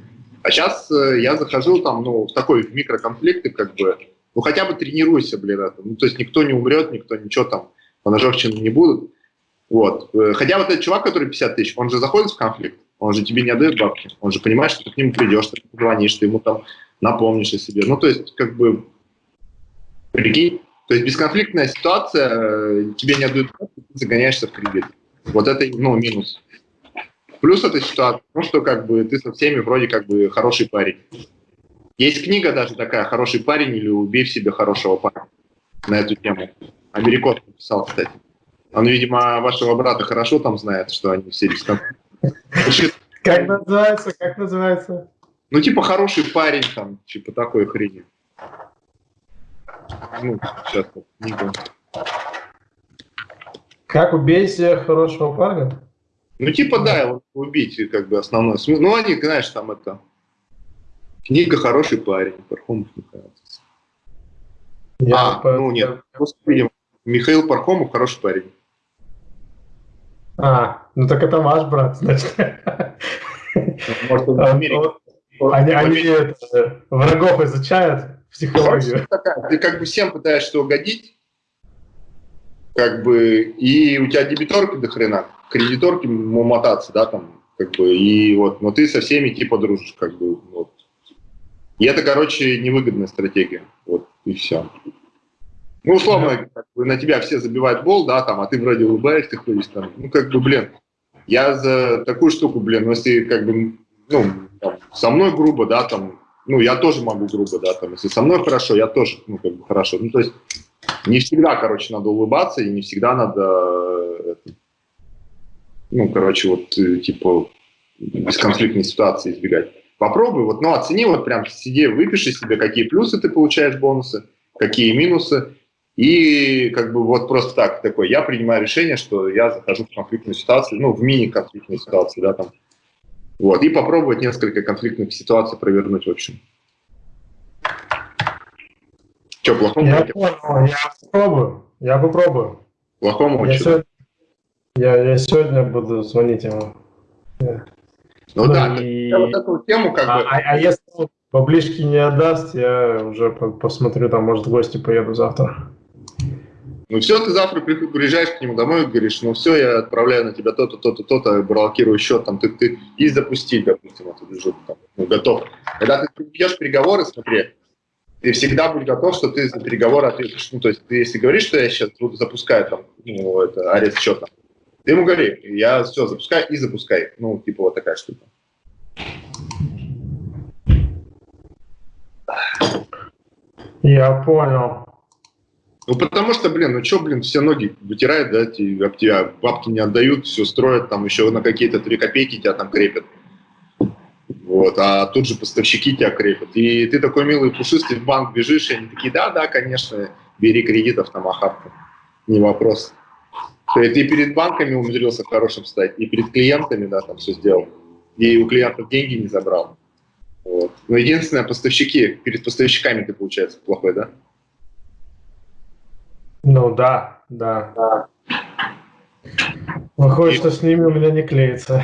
А сейчас э, я захожу там, ну, в такой в микроконфликты, как бы, ну, хотя бы тренируйся, блин, это. Ну, то есть никто не умрет, никто ничего там, по ножовщине не будут. Вот. Э, хотя вот этот чувак, который 50 тысяч, он же заходит в конфликт, он же тебе не отдает бабки, он же понимает, что ты к нему придешь, ты позвонишь, ты ему там напомнишь о себе. Ну, то есть, как бы, прикинь, то есть бесконфликтная ситуация, э, тебе не отдают бабки, ты загоняешься в кредит. Вот это, ну, минус. Плюс этой ситуации, ну, что как бы ты со всеми вроде как бы хороший парень. Есть книга даже такая «Хороший парень» или «Убей в себе хорошего парня» на эту тему. Америкос написал, кстати. Он, видимо, вашего брата хорошо там знает, что они все дисконфликтные. Как называется? Как называется? Ну, типа, хороший парень там, типа, такой хрени. Ну, сейчас книга. Как убить хорошего парня? Ну, типа, да, его убить, как бы, основной смысл. Ну, они, знаешь, там это... Книга «Хороший парень», Пархомов Михаил. а, по... ну нет, просто, видимо, Михаил Пархомов «Хороший парень». А, ну так это ваш брат, значит. Может, он в Америке. Они, они это, врагов изучают, психологию. Ты как бы всем пытаешься угодить, как бы, и у тебя дебиторки до хрена, кредиторки мотаться, да, там, как бы, и вот, но ты со всеми типа дружишь, как бы, вот. И это, короче, невыгодная стратегия, вот, и все. Ну, условно, на тебя все забивают бол, да, там, а ты вроде улыбаешься, ходишь там, ну, как бы, блин, я за такую штуку, блин, ну, если, как бы, ну, там, со мной грубо, да, там, ну, я тоже могу грубо, да, там, если со мной хорошо, я тоже, ну, как бы, хорошо, ну, то есть, не всегда, короче, надо улыбаться, и не всегда надо, ну, короче, вот, э, типа, бесконфликтной ситуации избегать. Попробуй, вот, ну, оцени, вот прям сиди, выпиши себе, какие плюсы ты получаешь бонусы, какие минусы, и как бы вот просто так, такой, я принимаю решение, что я захожу в конфликтную ситуацию, ну, в мини-конфликтную ситуацию, да, там, вот, и попробовать несколько конфликтных ситуаций провернуть, в общем. Что, плохому? Я понял, я попробую, я попробую. Плохому я сегодня, я, я сегодня буду звонить ему. Ну, ну да, и... я вот эту тему как а, бы... А, а если поближки не отдаст, я уже посмотрю, там, может, в гости поеду завтра. Ну все, ты завтра приезжаешь к нему домой и говоришь, ну все, я отправляю на тебя то-то, то-то, то-то, блокирую счет, там, ты, ты и запустить, допустим, эту ну, готов. Когда ты ведешь переговоры, смотри, ты всегда будь готов, что ты за переговоры ответишь. Ну, то есть ты если говоришь, что я сейчас запускаю там, ну, это, арест счета, ты ему говори, я все запускаю и запускай. Ну, типа вот такая штука. Я понял. Ну, потому что, блин, ну что, блин, все ноги вытирают, да, тебе, об тебя бабки не отдают, все строят, там еще на какие-то 3 копейки тебя там крепят. Вот, а тут же поставщики тебя крепят. И ты такой милый пушистый в банк бежишь, и они такие, да, да, конечно, бери кредитов там охапку, не вопрос. Ты перед банками умудрился хорошим стать, и перед клиентами, да, там все сделал. И у клиентов деньги не забрал. Вот. Но единственное, поставщики, перед поставщиками ты, получается, плохой, да? Ну да, да. да. Выходит, и... что с ними у меня не клеится.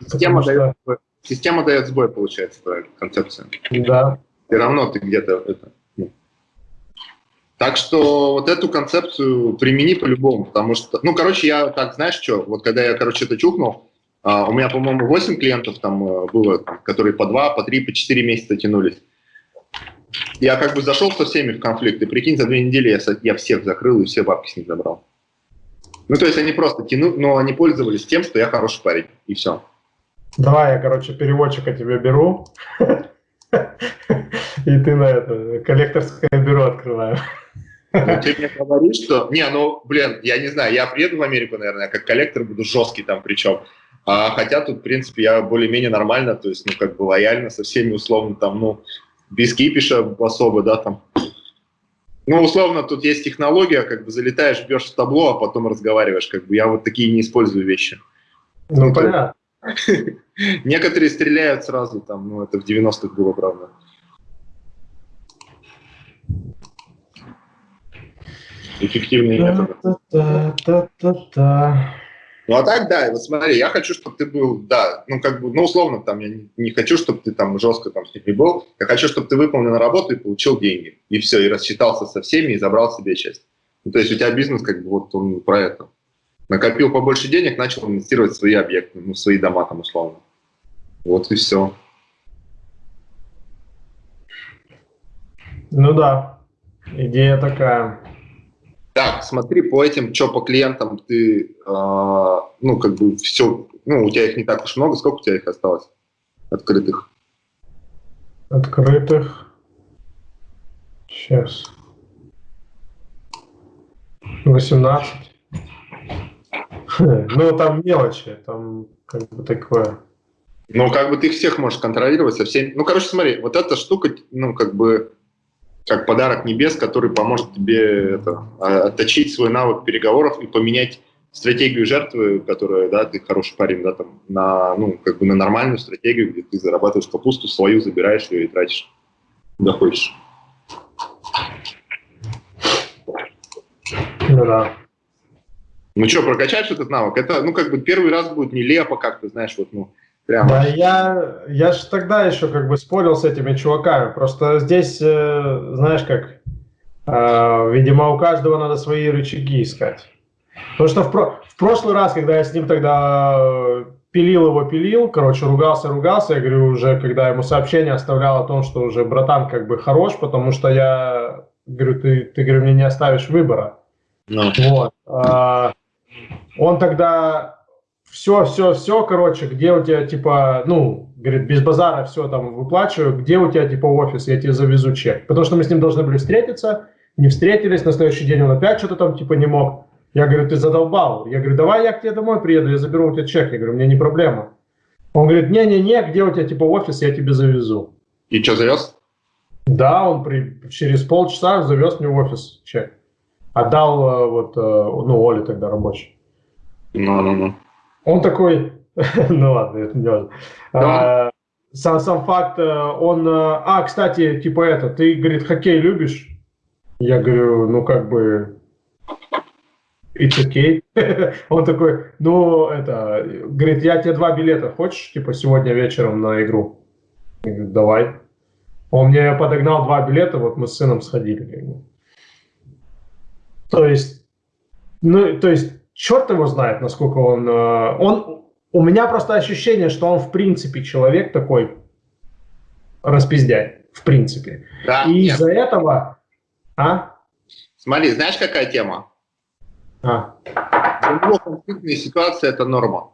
Система, что... дает, система дает сбой, получается, твоя концепция. Да. Все равно ты где-то это... Ну. Так что вот эту концепцию примени по-любому, потому что, ну, короче, я так, знаешь, что, вот когда я, короче, это чухнул, а, у меня, по-моему, 8 клиентов там э, было, которые по 2, по 3, по 4 месяца тянулись я как бы зашел со всеми в конфликт, и прикинь, за две недели я, я всех закрыл и все бабки с них забрал. Ну, то есть они просто тянут, но они пользовались тем, что я хороший парень, и все. Давай я, короче, переводчика тебе беру, и ты на это коллекторское бюро открываешь. Ну, ты мне говоришь, что... Не, ну, блин, я не знаю, я приеду в Америку, наверное, как коллектор буду жесткий там причем. А, хотя тут, в принципе, я более-менее нормально, то есть, ну, как бы лояльно со всеми, условно, там, ну, без кипиша особо, да, там. Ну, условно, тут есть технология, как бы залетаешь, бьешь в табло, а потом разговариваешь, как бы я вот такие не использую вещи. Ну, ну понятно. Некоторые стреляют сразу, там, ну, это в 90-х было, правда. Эффективные методы. Ну а так, да, вот смотри, я хочу, чтобы ты был, да, ну как бы, ну условно, там, я не, хочу, чтобы ты там жестко там с ними был, я хочу, чтобы ты выполнил работу и получил деньги, и все, и рассчитался со всеми, и забрал себе часть. Ну, то есть у тебя бизнес как бы вот он про это. Накопил побольше денег, начал инвестировать в свои объекты, ну, в свои дома там условно. Вот и все. Ну да, идея такая. Так, смотри, по этим, что по клиентам ты, э, ну, как бы все, ну, у тебя их не так уж много, сколько у тебя их осталось открытых? Открытых? Сейчас. 18. Ну, там мелочи, там как бы такое. Ну, как бы ты их всех можешь контролировать со всеми. Ну, короче, смотри, вот эта штука, ну, как бы как подарок небес, который поможет тебе это, а, отточить свой навык переговоров и поменять стратегию жертвы, которая, да, ты хороший парень, да, там, на, ну, как бы на нормальную стратегию, где ты зарабатываешь капусту, свою забираешь ее и тратишь, куда хочешь. Ну да. Ну что, прокачать этот навык? Это, ну, как бы первый раз будет нелепо как-то, знаешь, вот, ну, Прямо. Да, я, я же тогда еще как бы спорил с этими чуваками. Просто здесь, э, знаешь как, э, видимо, у каждого надо свои рычаги искать. Потому что в, про в прошлый раз, когда я с ним тогда э, пилил его, пилил, короче, ругался, ругался, я говорю, уже, когда ему сообщение оставлял о том, что уже братан как бы хорош, потому что я говорю, ты, ты говорю, мне не оставишь выбора. No. Ну. Вот. А, он тогда все, все, все, короче, где у тебя, типа, ну, говорит, без базара все там выплачиваю, где у тебя, типа, офис, я тебе завезу чек. Потому что мы с ним должны были встретиться, не встретились, на следующий день он опять что-то там, типа, не мог. Я говорю, ты задолбал. Я говорю, давай я к тебе домой приеду, я заберу у тебя чек. Я говорю, мне не проблема. Он говорит, не-не-не, где у тебя, типа, офис, я тебе завезу. И что, завез? Да, он при, через полчаса завез мне в офис чек. Отдал э, вот, э, ну, Оле тогда рабочий. Ну-ну-ну. Он такой, ну ладно, это не важно. А, сам, сам факт, э, он, а, кстати, типа это, ты, говорит, хоккей любишь? Я говорю, ну как бы, it's okay. он такой, ну это, говорит, я тебе два билета, хочешь, типа, сегодня вечером на игру? Я говорю, давай. Он мне подогнал два билета, вот мы с сыном сходили. То есть, ну, то есть, черт его знает, насколько он... Э, он у меня просто ощущение, что он в принципе человек такой распиздяй, в принципе. Да, И из-за этого... А? Смотри, знаешь, какая тема? А. Для него конфликтная ситуация – это норма.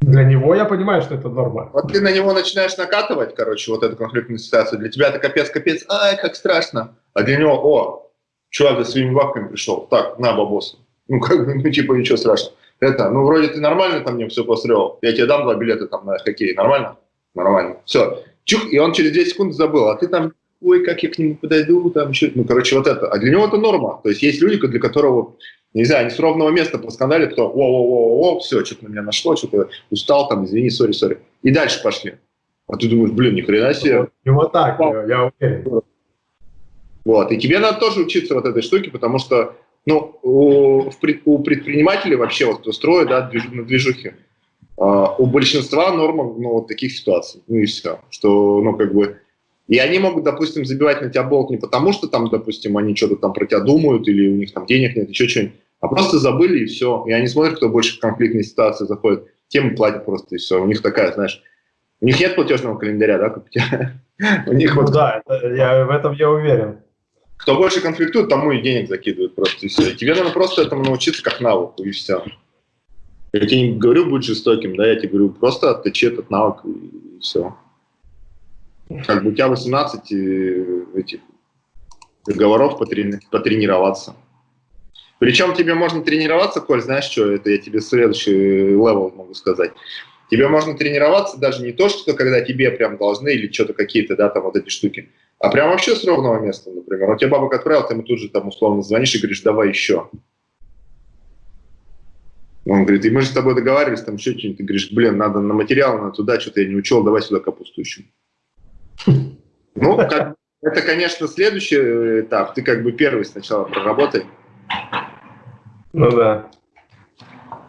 Для него я понимаю, что это норма. Вот ты на него начинаешь накатывать, короче, вот эту конфликтную ситуацию. Для тебя это капец-капец, ай, как страшно. А для него, о, чувак за своими бабками пришел, так, на, бабосы. Ну, как бы, ну, типа, ничего страшного. Это, ну, вроде ты нормально там мне все построил, я тебе дам два билета там на хоккей, нормально? Нормально. Все. Чух, и он через 10 секунд забыл, а ты там, ой, как я к нему подойду, там еще, ну, короче, вот это. А для него это норма. То есть есть люди, для которого, не знаю, они с ровного места поскандалят, кто, о, о, о, о, все, что-то на меня нашло, что-то устал, там, извини, сори, сори. И дальше пошли. А ты думаешь, блин, ни хрена себе. Вот так, я, я уверен. Вот. И тебе надо тоже учиться вот этой штуке, потому что ну, у, у предпринимателей вообще, вот кто строит, да, движ, на движухе, uh, у большинства норма, ну, вот таких ситуаций, ну и все, что, ну, как бы, и они могут, допустим, забивать на тебя болт не потому, что там, допустим, они что-то там про тебя думают, или у них там денег нет, еще что-нибудь, а просто забыли и все. И они смотрят, кто больше в конфликтные ситуации заходит, тем и платят просто и все. У них такая, знаешь, у них нет платежного календаря, да, как у тебя? У них вот... Да, я, в этом я уверен. Кто больше конфликтует, тому и денег закидывают просто, и все. Тебе надо просто этому научиться как навыку, и все. Я тебе не говорю быть жестоким, да, я тебе говорю, просто отточи этот навык, и все. Как бы у тебя 18 э, этих договоров потрени потренироваться. Причем тебе можно тренироваться, Коль, знаешь что, это я тебе следующий level могу сказать. Тебе можно тренироваться даже не то, что когда тебе прям должны или что-то какие-то, да, там вот эти штуки, а прям вообще с ровного места, например. Он тебе бабок отправил, ты ему тут же там условно звонишь и говоришь, давай еще. Он говорит, и мы же с тобой договаривались, там еще что-нибудь. Ты говоришь, блин, надо на материал, на туда, что-то я не учел, давай сюда капусту еще. Ну, как, это, конечно, следующий этап. Ты как бы первый сначала проработай. Ну да.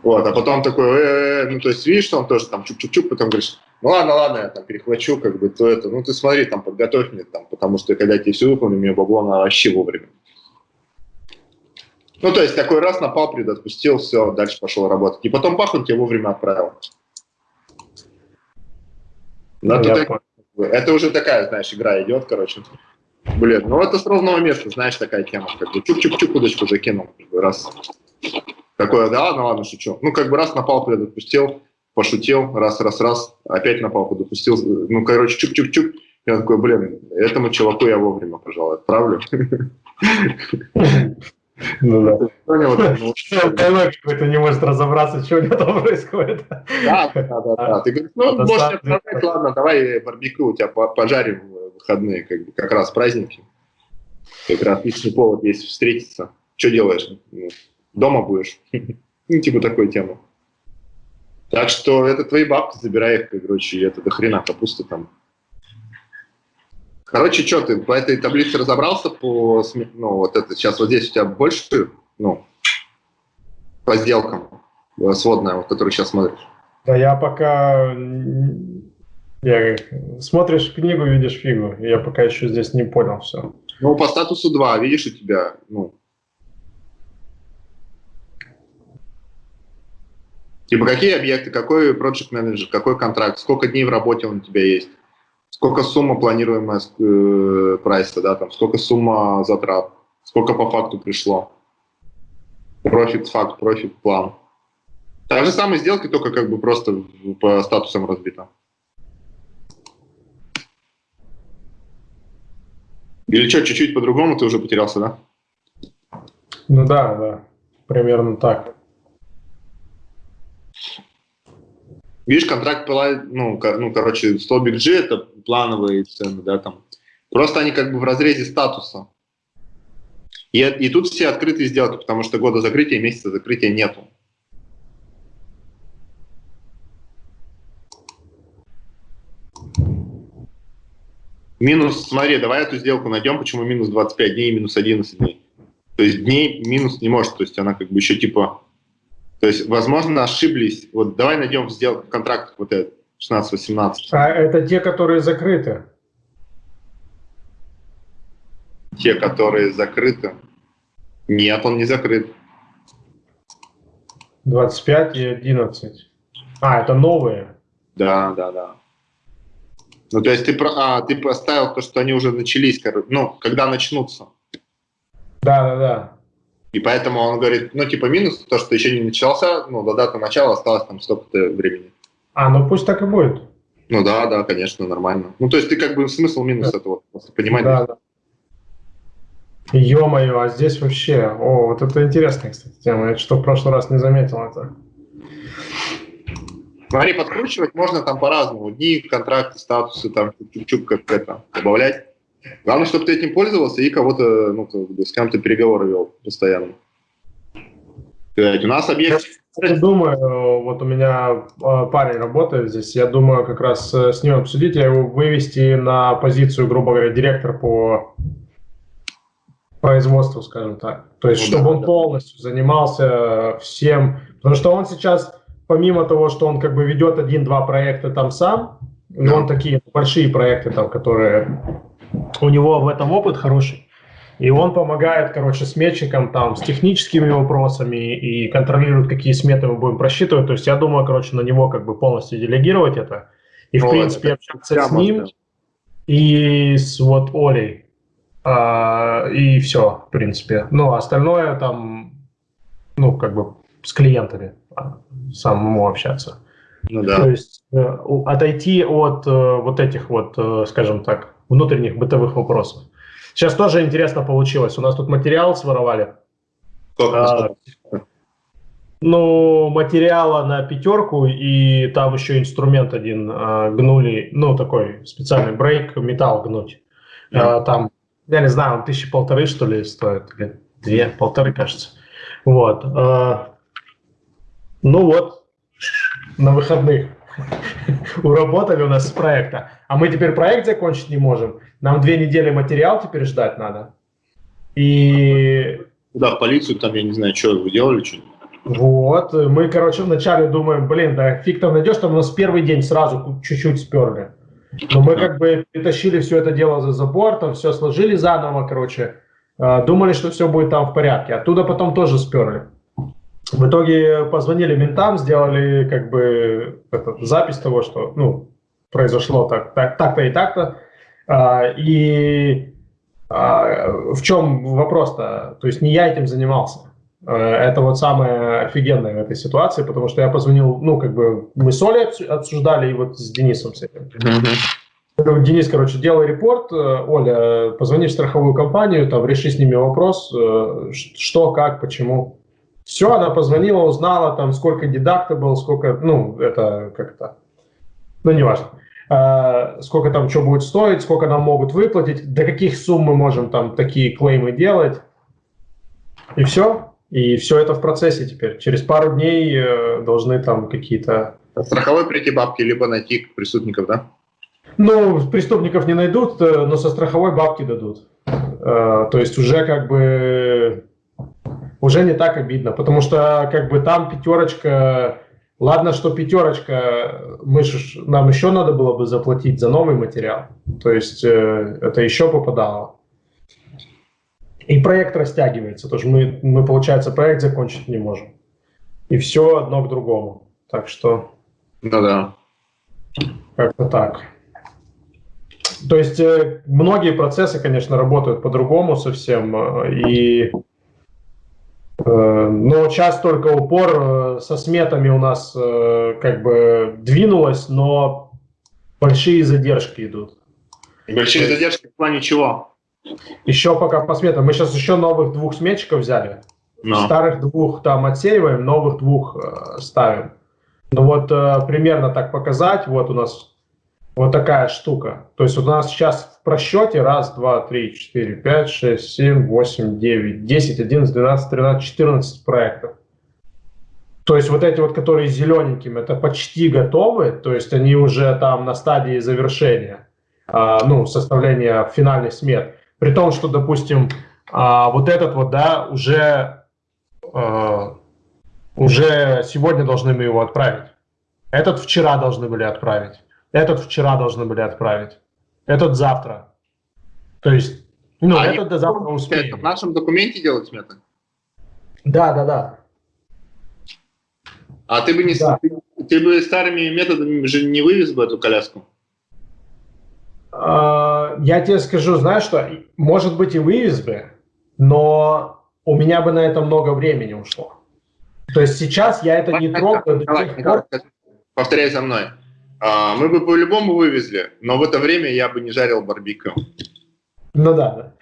Вот, а потом такой, э -э -э, ну, то есть, видишь, что он тоже там чук-чук-чук, потом говоришь, ну ладно, ладно, я там перехвачу, как бы, то это, ну ты смотри, там, подготовь мне, там, потому что когда тебе все выполню, мне бабло надо вообще вовремя. Ну, то есть, такой раз напал, предотпустил, все, дальше пошел работать. И потом пах, он тебе вовремя отправил. Ну, это, это уже такая, знаешь, игра идет, короче. Блин, ну это с ровного места, знаешь, такая тема. Как бы чук-чук-чук удочку закинул. Раз. Такое, да ладно, ладно, шучу. Ну, как бы раз напал, предотпустил, пошутил, раз-раз-раз, опять на палку допустил, ну, короче, чук-чук-чук. Я такой, блин, этому чуваку я вовремя, пожалуй, отправлю. Ну да. Понял, ну, какой-то не может разобраться, что у него там происходит. Да, да, да. да. Ты говоришь, ну, можешь отправлять, ладно, давай барбекю у тебя пожарим в выходные, как, раз праздники. Как раз отличный повод есть встретиться. Что делаешь? Дома будешь? Ну, типа такой темы. Так что это твои бабки, забирай их, короче, это до хрена капуста там. Короче, что ты по этой таблице разобрался по, ну, вот это, сейчас вот здесь у тебя больше, ну, по сделкам, э, сводная, вот, которую сейчас смотришь? Да я пока, я, смотришь книгу, видишь фигу, я пока еще здесь не понял все. Ну, по статусу 2, видишь, у тебя, ну, Типа какие объекты, какой project менеджер, какой контракт, сколько дней в работе он у тебя есть, сколько сумма планируемая э, прайса, да, там, сколько сумма затрат, сколько по факту пришло. Профит факт, профит план. Та же самая сделка, только как бы просто по статусам разбита. Или что, чуть-чуть по-другому ты уже потерялся, да? Ну да, да, примерно так. Видишь, контракт ну, ну, короче, столбик G это плановые цены, да, там. Просто они как бы в разрезе статуса. И, и тут все открытые сделки, потому что года закрытия, месяца закрытия нету. Минус, смотри, давай эту сделку найдем, почему минус 25 дней и минус 11 дней. То есть дней минус не может, то есть она как бы еще типа... То есть, возможно, ошиблись. Вот давай найдем сделку, контракт вот этот, 16-18. А это те, которые закрыты? Те, которые закрыты. Нет, он не закрыт. 25 и 11. А, это новые? Да, да, да. Ну, то есть ты, а, ты поставил то, что они уже начались, ну, когда начнутся. Да, да, да. И поэтому он говорит, ну, типа, минус то, что еще не начался, ну, до даты начала осталось там столько-то времени. А, ну пусть так и будет. Ну да, да, конечно, нормально. Ну, то есть ты как бы смысл минус да. этого, просто понимать. Да, да. Ё-моё, а здесь вообще... О, вот это интересная, кстати, тема. Я что в прошлый раз не заметил это. Смотри, подкручивать можно там по-разному. Дни, контракты, статусы, там, чук-чук, как это, добавлять. Главное, чтобы ты этим пользовался и кого-то, ну, с кем-то переговоры вел постоянно. У нас объект... Я думаю, вот у меня а, парень работает здесь, я думаю как раз э, с ним обсудить, я его вывести на позицию, грубо говоря, директор по производству, скажем так. То есть, ну, чтобы да, он да. полностью занимался всем, потому что он сейчас, помимо того, что он как бы ведет один-два проекта там сам, да. он такие большие проекты там, которые у него в этом опыт хороший, и он помогает, короче, сметчикам там с техническими вопросами и контролирует, какие сметы мы будем просчитывать. То есть я думаю, короче, на него как бы полностью делегировать это. И, в принципе, общаться с ним и с вот Олей. А, и все, в принципе. Ну, остальное там, ну, как бы с клиентами а, самому общаться. Ну, да. То есть э, отойти от э, вот этих вот, э, скажем так, внутренних бытовых вопросов. Сейчас тоже интересно получилось. У нас тут материал своровали. А, ну, материала на пятерку, и там еще инструмент один а, гнули, ну, такой специальный брейк, металл гнуть. А, там я не знаю, он тысячи полторы, что ли, стоит, или две, полторы, кажется. Вот. А, ну вот, на выходных уработали у нас с проекта. А мы теперь проект закончить не можем. Нам две недели материал теперь ждать надо. И... Да, в полицию там, я не знаю, что вы делали, что Вот, мы, короче, вначале думаем, блин, да фиг там найдешь, там у нас первый день сразу чуть-чуть сперли. Но мы как бы притащили все это дело за забор, там все сложили заново, короче. А, думали, что все будет там в порядке. Оттуда потом тоже сперли. В итоге позвонили ментам, сделали как бы это, запись того, что ну, произошло так, так, так-то и так-то. А, и а, в чем вопрос-то? То есть не я этим занимался. Э, это вот самое офигенное в этой ситуации, потому что я позвонил, ну, как бы мы с Олей обсуждали, и вот с Денисом с этим. Mm-hmm. Денис, короче, делай репорт, Оля, позвони в страховую компанию, там, реши с ними вопрос, э, что, как, почему. Все, она позвонила, узнала, там, сколько дедакта был, сколько, ну, это как-то, ну, неважно. Uh, сколько там что будет стоить, сколько нам могут выплатить, до каких сумм мы можем там такие клеймы делать. И все. И все это в процессе теперь. Через пару дней э, должны там какие-то... Страховой прийти бабки, либо найти преступников, да? Ну, преступников не найдут, э, но со страховой бабки дадут. Э, то есть уже как бы... Уже не так обидно, потому что как бы там пятерочка... Ладно, что пятерочка, мы ж, нам еще надо было бы заплатить за новый материал. То есть э, это еще попадало. И проект растягивается, тоже мы, мы, получается, проект закончить не можем. И все одно к другому. Так что... Ну да. Как-то так. То есть э, многие процессы, конечно, работают по-другому совсем. Э, и, но сейчас только упор со сметами у нас как бы двинулось, но большие задержки идут. Большие задержки в плане чего? Еще пока по сметам. Мы сейчас еще новых двух сметчиков взяли. Но. Старых двух там отсеиваем, новых двух э, ставим. Ну вот э, примерно так показать, вот у нас вот такая штука. То есть у нас сейчас в просчете раз, два, три, четыре, пять, шесть, семь, восемь, девять, десять, одиннадцать, двенадцать, тринадцать, четырнадцать проектов. То есть вот эти вот, которые зелененькими, это почти готовы, то есть они уже там на стадии завершения, э, ну, составления финальных смет. При том, что, допустим, э, вот этот вот, да, уже, э, уже сегодня должны мы его отправить. Этот вчера должны были отправить. Этот вчера должны были отправить. Этот завтра. То есть, ну, а этот до завтра успеем. в нашем документе делать сметы? Да, да, да. А ты бы не да. ты, ты бы старыми методами же не вывез бы эту коляску? А, я тебе скажу, знаешь что, может быть и вывез бы, но у меня бы на это много времени ушло. То есть сейчас я это не трогаю до тех пор... Повторяй за мной. А, мы бы по-любому вывезли, но в это время я бы не жарил барбекю. Ну да,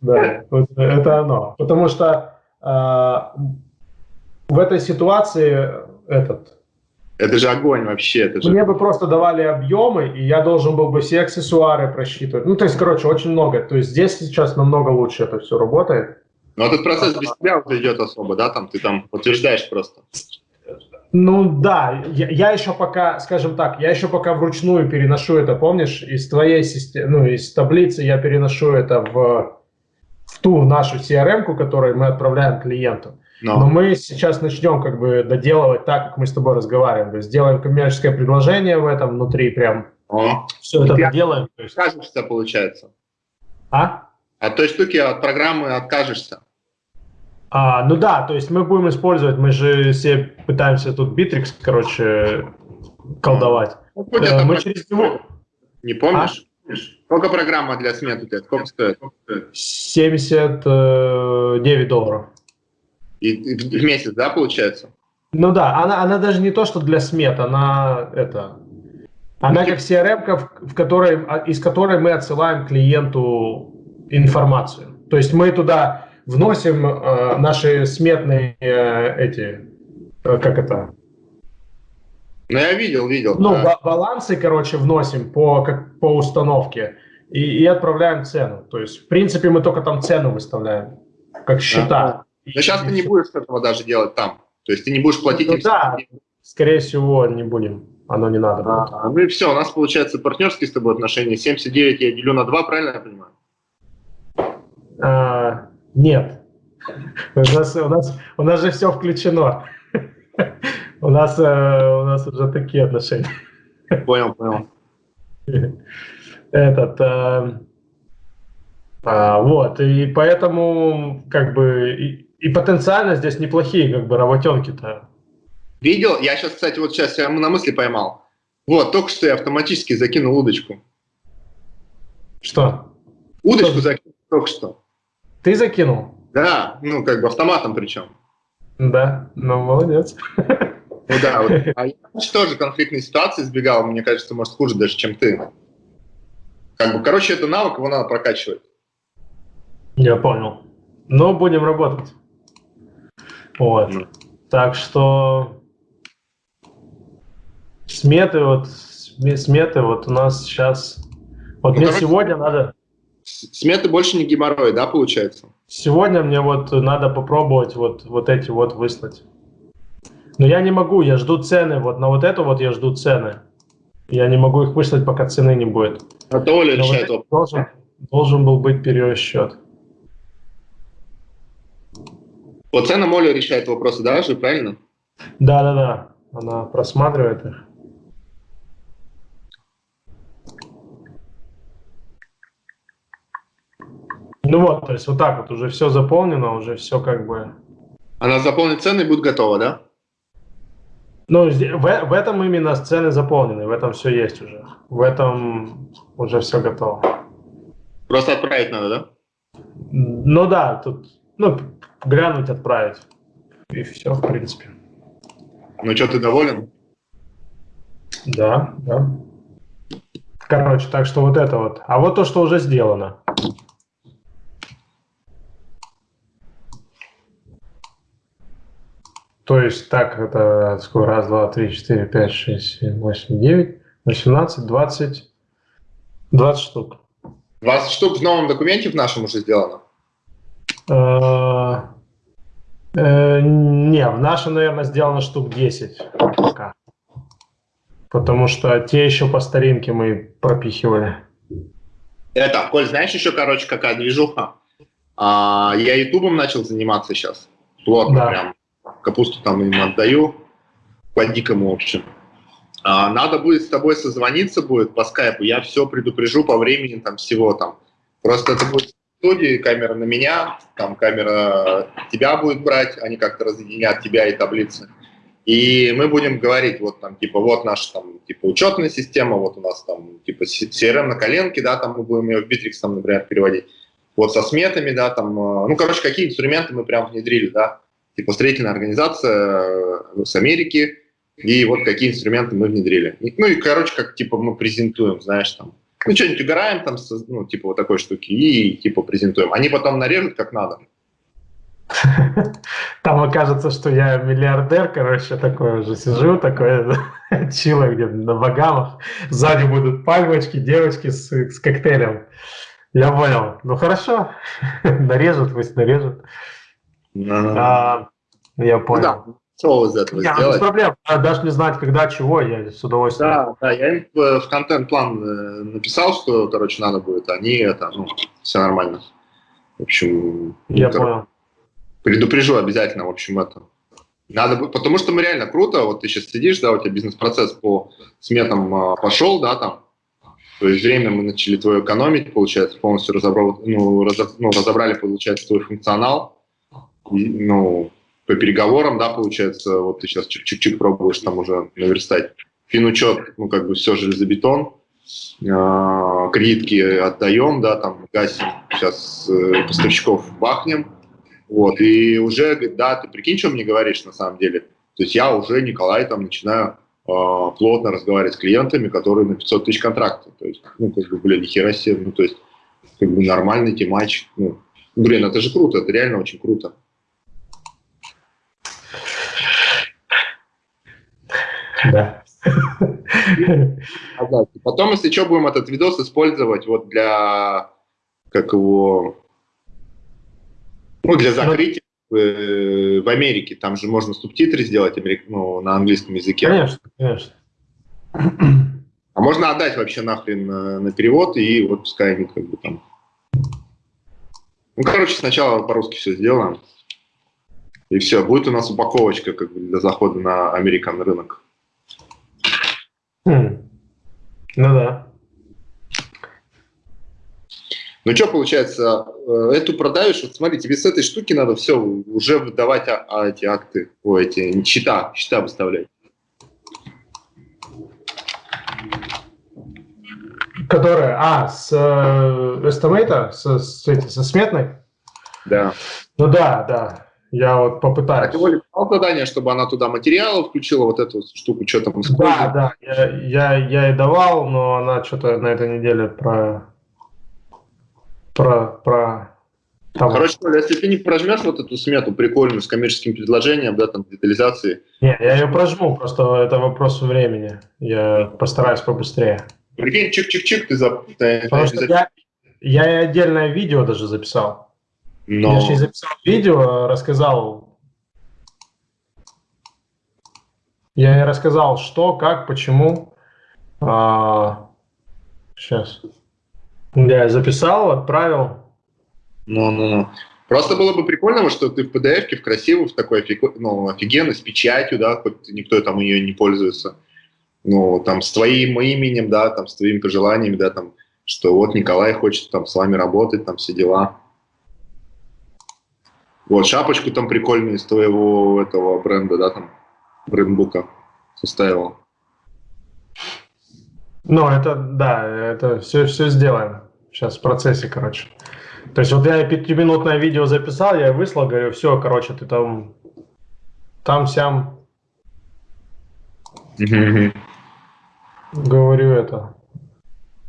да. это оно. Потому что а, в этой ситуации этот... Это же огонь вообще. Это же... Мне бы просто давали объемы, и я должен был бы все аксессуары просчитывать. Ну, то есть, короче, очень много. То есть здесь сейчас намного лучше это все работает. Но этот процесс без тебя уже идет особо, да? Там ты там утверждаешь просто. Ну да, я, я еще пока, скажем так, я еще пока вручную переношу это, помнишь, из твоей системы, ну, из таблицы я переношу это в, в ту нашу CRM, которую мы отправляем клиенту. Но. Но мы сейчас начнем как бы доделывать так, как мы с тобой разговариваем. То есть сделаем коммерческое предложение в этом внутри, прям О. все это доделаем. То есть... Откажешься, получается. А? От той штуки, от программы откажешься. А, ну да, то есть мы будем использовать, мы же все пытаемся тут Bittrex, короче, колдовать. Ну, э, мы через него... Не помнишь? А? Сколько программа для смет у тебя? Сколько стоит? 79 долларов. И в месяц, да, получается? Ну да, она, она даже не то, что для смет, она это... Она как CRM, в которой, а, из которой мы отсылаем клиенту информацию. То есть мы туда вносим э, наши сметные э, эти, э, как это? Ну, я видел, видел. Ну, да. балансы, короче, вносим по, как, по установке и, и отправляем цену. То есть, в принципе, мы только там цену выставляем, как счета. Да. Но сейчас ты не будешь этого даже делать там. То есть ты не будешь платить... Ну, да, скорее всего, не будем. Оно не надо. А, ну и все, у нас получается партнерские с тобой отношения. 79 я делю на 2, правильно я понимаю? А, нет. У нас, у, нас, у нас же все включено. У нас, э, у нас уже такие отношения. Понял, понял. Этот, э, а, вот, и поэтому, как бы, и потенциально здесь неплохие как бы работенки-то. Видел? Я сейчас, кстати, вот сейчас я на мысли поймал. Вот, только что я автоматически закинул удочку. Что? Удочку что? закинул только что. Ты закинул? Да, ну как бы автоматом причем. Да, ну молодец. Ну да, вот. а я тоже конфликтной ситуации избегал, мне кажется, может хуже даже, чем ты. Как бы, короче, это навык, его надо прокачивать. Я понял. Но будем работать. Вот. Так что сметы вот сметы вот у нас сейчас вот ну, мне короче, сегодня надо сметы больше не геморрой, да, получается? Сегодня мне вот надо попробовать вот вот эти вот выслать. Но я не могу, я жду цены вот на вот это вот я жду цены. Я не могу их выслать, пока цены не будет. А то Оля решает вот должен, должен был быть перерасчет. Вот цена Моля решает вопросы, да, же, правильно? Да, да, да. Она просматривает их. Ну вот, то есть вот так вот уже все заполнено, уже все как бы... Она заполнит цены и будет готова, да? Ну, в, в этом именно сцены заполнены, в этом все есть уже. В этом уже все готово. Просто отправить надо, да? Ну да, тут, ну, глянуть, отправить. И все, в принципе. Ну что, ты доволен? Да, да. Короче, так что вот это вот. А вот то, что уже сделано. То есть так, это сколько? Раз, два, три, четыре, пять, шесть, семь, восемь, девять, восемнадцать, двадцать, двадцать штук. 20 штук в новом документе в нашем уже сделано? Э, э, не, в нашем, наверное, сделано штук 10 пока. Потому что те еще по старинке мы пропихивали. Это, Коль, знаешь еще, короче, какая движуха? А, я ютубом начал заниматься сейчас. Плотно да. прям. Капусту там им отдаю. По дикому, в общем. А, надо будет с тобой созвониться будет по скайпу. Я все предупрежу по времени там всего там. Просто это будет в студии, камера на меня, там камера тебя будет брать, они как-то разъединят тебя и таблицы. И мы будем говорить, вот там, типа, вот наша там, типа, учетная система, вот у нас там, типа, CRM на коленке, да, там мы будем ее в Bittrex, там, например, переводить. Вот со сметами, да, там, э, ну, короче, какие инструменты мы прям внедрили, да. Типа, строительная организация э, с Америки, и вот какие инструменты мы внедрили. Ну, и, короче, как, типа, мы презентуем, знаешь, там, ну, что-нибудь угораем там, ну, типа, вот такой штуки, и, типа, презентуем. Они потом нарежут как надо. Там окажется, что я миллиардер, короче, такой уже сижу, такой чило где на Багамах. Сзади будут пальмочки, девочки с, с коктейлем. Я понял. Ну хорошо, нарежут, пусть нарежут. А, я понял. Да. Что из этого Нет, сделать? Без проблем. Даже не знать, когда, чего, я с удовольствием. Да, да, я им в контент-план э, написал, что, короче, надо будет. Они это, ну, все нормально. В общем, я понял. Предупрежу обязательно, в общем, это. Надо, потому что мы реально круто, вот ты сейчас сидишь, да, у тебя бизнес-процесс по сметам а, пошел, да, там, то есть время мы начали твою экономить, получается, полностью разобрал, ну, разоб, ну, разобрали, получается, твой функционал, ну, по переговорам, да, получается, вот ты сейчас чик-чик-чик пробуешь там уже наверстать. Финучет, ну, как бы все железобетон, э, кредитки отдаем, да, там, гасим, сейчас э, поставщиков бахнем, вот, и уже, да, ты прикинь, что мне говоришь на самом деле. То есть я уже, Николай, там начинаю э, плотно разговаривать с клиентами, которые на 500 тысяч контракта. То есть, ну, как бы, блин, нихера себе, ну, то есть, как бы нормальный темач. Ну, блин, это же круто, это реально очень круто. Да. Потом, если что, будем этот видос использовать вот для, как его, ну, для закрытия в, э, в Америке. Там же можно субтитры сделать ну, на английском языке. Конечно, конечно. А можно отдать вообще нахрен на, на перевод, и вот пускай они как бы там... Ну, короче, сначала по-русски все сделаем. И все, будет у нас упаковочка как бы для захода на American рынок. Хм. Ну да. Ну что получается, э, эту продаешь, вот смотри, тебе с этой штуки надо все уже выдавать а, а, эти акты, о, эти счета, счета выставлять. Которые, а, с э, estimate а, с, с, со сметной? Да. Ну да, да. Я вот попытаюсь. А ты Оле дал задание, чтобы она туда материалы включила, вот эту штуку, что там Да, да, я, я, я и давал, но она что-то на этой неделе про... про, про там. Короче, Оля, если ты не прожмешь вот эту смету прикольную с коммерческим предложением, да, там, детализации. Не, я ее прожму, просто это вопрос времени. Я постараюсь побыстрее. Прикинь, чик-чик-чик, ты за... Потому что я, я и отдельное видео даже записал. Но... Я же записал видео, рассказал. Я рассказал, что, как, почему. А, сейчас. Я записал, отправил. Ну, ну, ну. Просто было бы прикольно, что ты в PDF-ке, в красивую, в такой ну, офигенно, с печатью, да, хоть никто там ее не пользуется. Ну, там, с твоим именем, да, там, с твоими пожеланиями, да, там, что вот Николай хочет там с вами работать, там, все дела. Вот, шапочку там прикольную из твоего этого бренда, да, там, брендбука. составил. Ну, это, да, это все, все сделаем. Сейчас в процессе, короче. То есть вот я пятиминутное видео записал, я выслал, говорю, все, короче, ты там, там, сям. Говорю это.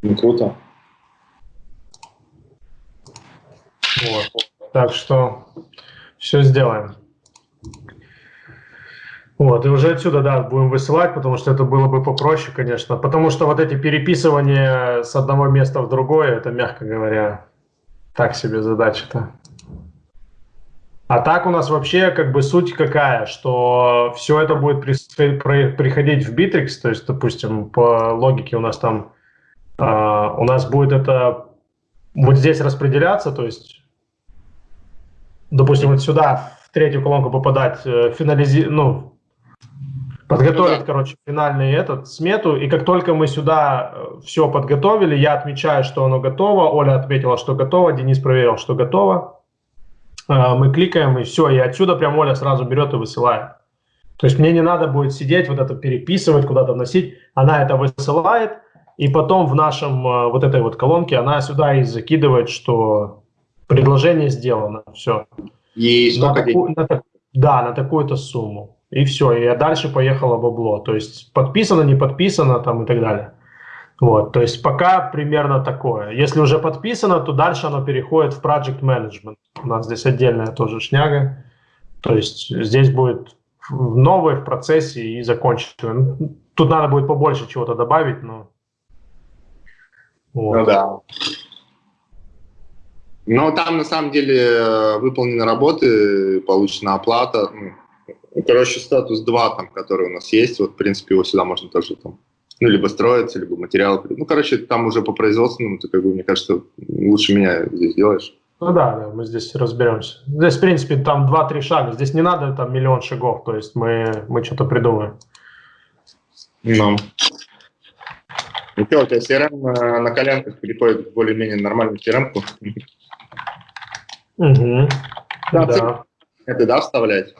Ну, круто. Вот. Так что все сделаем. Вот, и уже отсюда, да, будем высылать, потому что это было бы попроще, конечно. Потому что вот эти переписывания с одного места в другое, это, мягко говоря, так себе задача-то. А так у нас вообще как бы суть какая, что все это будет приходить в Bittrex, то есть, допустим, по логике у нас там, э, у нас будет это вот здесь распределяться, то есть, допустим, вот сюда в третью колонку попадать, э, финализи, ну, подготовить, короче, финальный этот смету, и как только мы сюда э, все подготовили, я отмечаю, что оно готово, Оля отметила, что готово, Денис проверил, что готово, э, мы кликаем, и все, и отсюда прям Оля сразу берет и высылает. То есть мне не надо будет сидеть, вот это переписывать, куда-то вносить, она это высылает, и потом в нашем вот этой вот колонке она сюда и закидывает, что предложение сделано, все. И сколько на такую, на, Да, на такую-то сумму и все, и дальше поехало бабло. То есть подписано, не подписано там и так далее. Вот, то есть пока примерно такое. Если уже подписано, то дальше оно переходит в project management. У нас здесь отдельная тоже шняга. То есть здесь будет новое в процессе и закончено. Тут надо будет побольше чего-то добавить, но... Вот. Ну да. Но там на самом деле э, выполнены работы, получена оплата. Ну, ну, короче, статус 2, там, который у нас есть, вот, в принципе, его сюда можно тоже там, ну, либо строиться, либо материалы. Ну, короче, там уже по производственному, ты, как бы, мне кажется, лучше меня здесь делаешь. Ну да, да, мы здесь разберемся. Здесь, в принципе, там 2-3 шага. Здесь не надо там миллион шагов, то есть мы, мы что-то придумаем. Ну. Ну что, у тебя CRM на, на коленках переходит в более-менее нормальную CRM? Угу. Да, да. Это да, вставлять?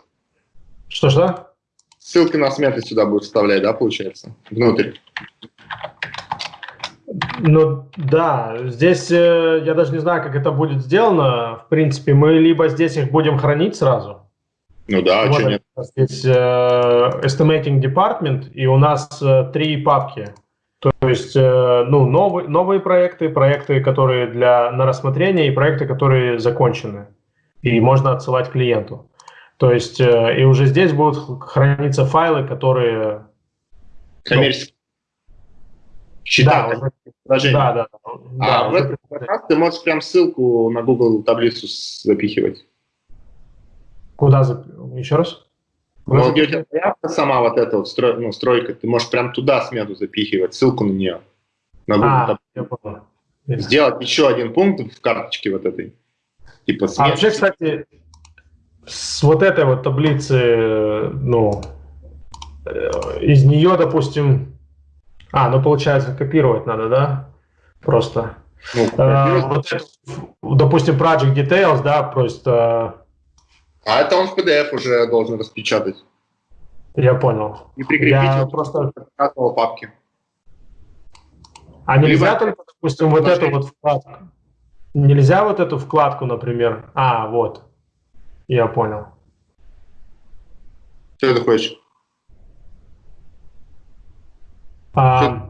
Что-что? Ссылки на сметы сюда будут вставлять, да, получается? Внутрь. Ну да, здесь э, я даже не знаю, как это будет сделано. В принципе, мы либо здесь их будем хранить сразу. Ну да, вот что нет. Здесь э, Estimating Department, и у нас э, три папки. То есть, э, ну, новые, новые проекты, проекты, которые для, на рассмотрение, и проекты, которые закончены. И можно отсылать клиенту. То есть, э, и уже здесь будут храниться файлы, которые... Коммерческие. Счета, да, уже, да, да, А да, в этом раз ты можешь прям ссылку на Google таблицу запихивать. Куда запихивать? Еще раз? Ну, где у тебя заявка сама вот эта вот строй, ну, стройка, ты можешь прям туда смету запихивать, ссылку на нее. На а. Сделать еще один пункт в карточке вот этой. Типа. А вообще, кстати, с вот этой вот таблицы, ну, э, из нее, допустим, а, ну, получается, копировать надо, да? Просто. Ну, а, вот, допустим, Project Details, да, просто... А это он в PDF уже должен распечатать. Я понял. И прикрепить Я просто... папки. А нельзя Либо... только, допустим, вот эту вот вкладку? Нельзя вот эту вкладку, например? А, вот. Я понял. Что ты хочешь? А,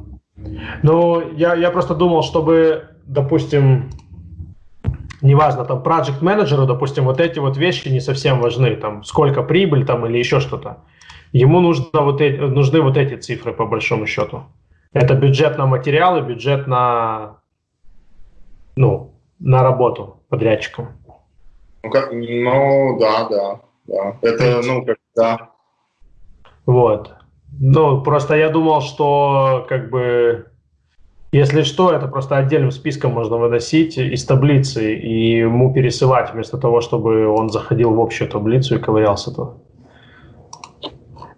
ну, я, я просто думал, чтобы, допустим, неважно, там, project менеджеру, допустим, вот эти вот вещи не совсем важны, там, сколько прибыль там или еще что-то. Ему нужно вот эти, нужны вот эти цифры по большому счету. Это бюджет на материалы, бюджет на, ну, на работу подрядчиком. Ну, как, ну да, да, да. Это, ну, как, да. Вот. Ну, просто я думал, что, как бы, если что, это просто отдельным списком можно выносить из таблицы и ему пересылать, вместо того, чтобы он заходил в общую таблицу и ковырялся то.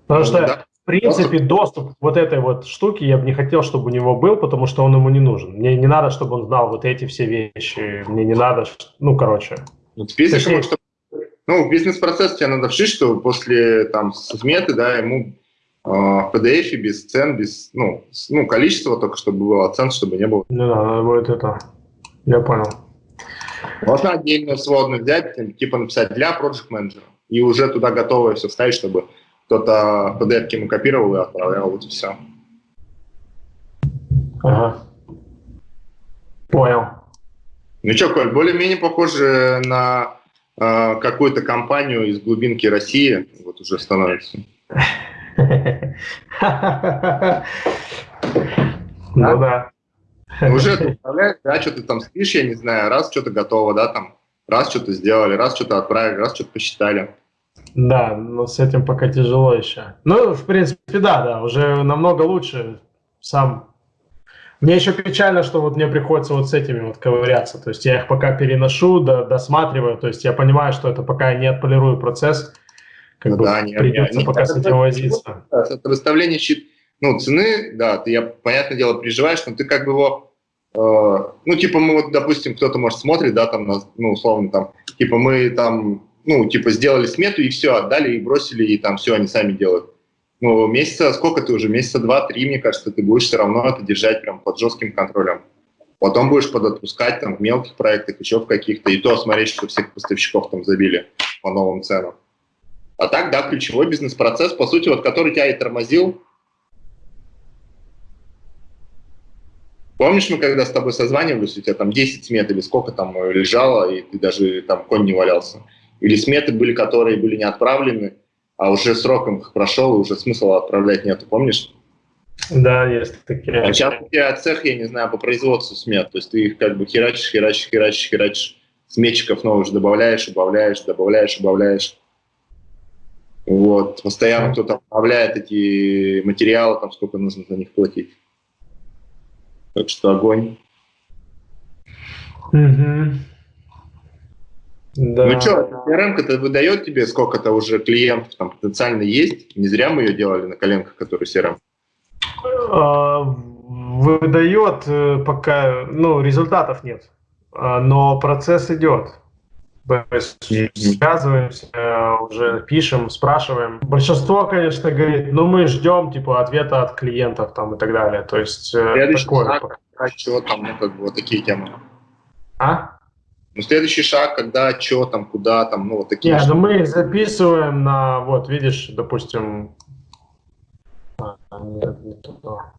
Потому что, да. в принципе, доступ к вот этой вот штуке я бы не хотел, чтобы у него был, потому что он ему не нужен. Мне не надо, чтобы он знал вот эти все вещи. Мне не надо, ну, короче. Ну, физика, может, ну, в бизнес-процесс тебе надо вшить, что после там сметы, да, ему в PDF, без цен, без, ну, ну, количество только, чтобы было, цен, чтобы не было. Ну да, надо будет это. Я понял. Можно отдельно сводную взять, типа написать для Project Manager, и уже туда готовое все вставить, чтобы кто-то PDF ему копировал и отправлял, вот и все. Ага. Понял. Ну что, Коль, более-менее похоже на э, какую-то компанию из глубинки России, вот уже становится. Ну да. Уже представляешь, да, что ты там спишь, я не знаю, раз что-то готово, да, там, раз что-то сделали, раз что-то отправили, раз что-то посчитали. Да, но с этим пока тяжело еще. Ну, в принципе, да, да, уже намного лучше сам. Мне еще печально, что вот мне приходится вот с этими вот ковыряться. То есть я их пока переношу, да, досматриваю. То есть я понимаю, что это пока не отполирую процесс. Как ну, бы да, придется не, пока с этим возиться. Это выставление ну, цены, да, ты, я, понятное дело, переживаешь, но ты как бы его, э, ну, типа мы вот, допустим, кто-то, может, смотрит, да, там, ну, условно, там, типа мы там ну, типа, сделали смету и все, отдали и бросили, и там все они сами делают. Ну, месяца, сколько ты уже? Месяца два-три, мне кажется, ты будешь все равно это держать прям под жестким контролем. Потом будешь подотпускать там в мелких проектах, еще в каких-то, и то смотреть, что всех поставщиков там забили по новым ценам. А так, да, ключевой бизнес-процесс, по сути, вот который тебя и тормозил. Помнишь, мы когда с тобой созванивались, у тебя там 10 смет или сколько там лежало, и ты даже там конь не валялся или сметы были, которые были не отправлены, а уже сроком их прошел, и уже смысла отправлять нету, помнишь? Да, есть такие. А сейчас у тебя цех, я не знаю, по производству смет, то есть ты их как бы херачишь, херачишь, херачишь, херачишь, сметчиков новых же добавляешь, убавляешь, добавляешь, убавляешь. Вот, постоянно кто-то обновляет эти материалы, там сколько нужно за них платить. Так что огонь. Угу. Да. Ну что, CRM-ка-то выдает тебе сколько-то уже клиентов там потенциально есть? Не зря мы ее делали на коленках, который CRM. А, выдает э, пока, ну, результатов нет, а, но процесс идет. Связываемся, уже пишем, спрашиваем. Большинство, конечно, говорит, ну мы ждем типа ответа от клиентов там и так далее. То есть э, Следующий такое. Шаг, чего там, ну как бы вот такие темы. А? Ну, следующий шаг, когда, что там, куда там, ну, вот такие. Нет, ну мы записываем на, вот, видишь, допустим, а, нет, не туда.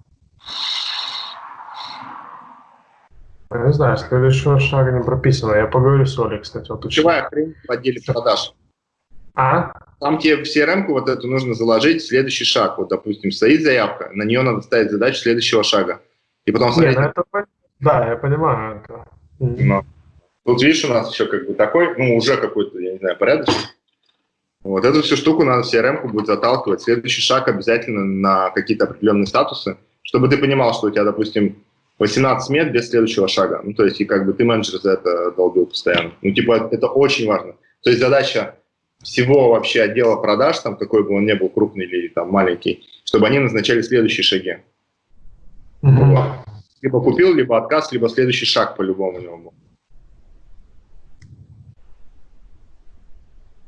Я не знаю, следующего шага не прописано. Я поговорю с Олей, кстати. Вот Ключевая хрень в отделе продаж. А? Там тебе в CRM вот это нужно заложить следующий шаг. Вот, допустим, стоит заявка, на нее надо ставить задачу следующего шага. И потом смотреть... Нет, ну это... Да, я понимаю это. Но. Тут, видишь, у нас еще как бы такой, ну, уже какой-то, я не знаю, порядочный. Вот эту всю штуку надо в CRM будет заталкивать. Следующий шаг обязательно на какие-то определенные статусы, чтобы ты понимал, что у тебя, допустим, 18 мет без следующего шага. Ну, то есть, и как бы ты менеджер за это долбил постоянно. Ну, типа, это очень важно. То есть задача всего вообще отдела продаж, там, какой бы он ни был, крупный или там маленький, чтобы они назначали следующие шаги. Mm -hmm. Либо купил, либо отказ, либо следующий шаг по-любому у него был.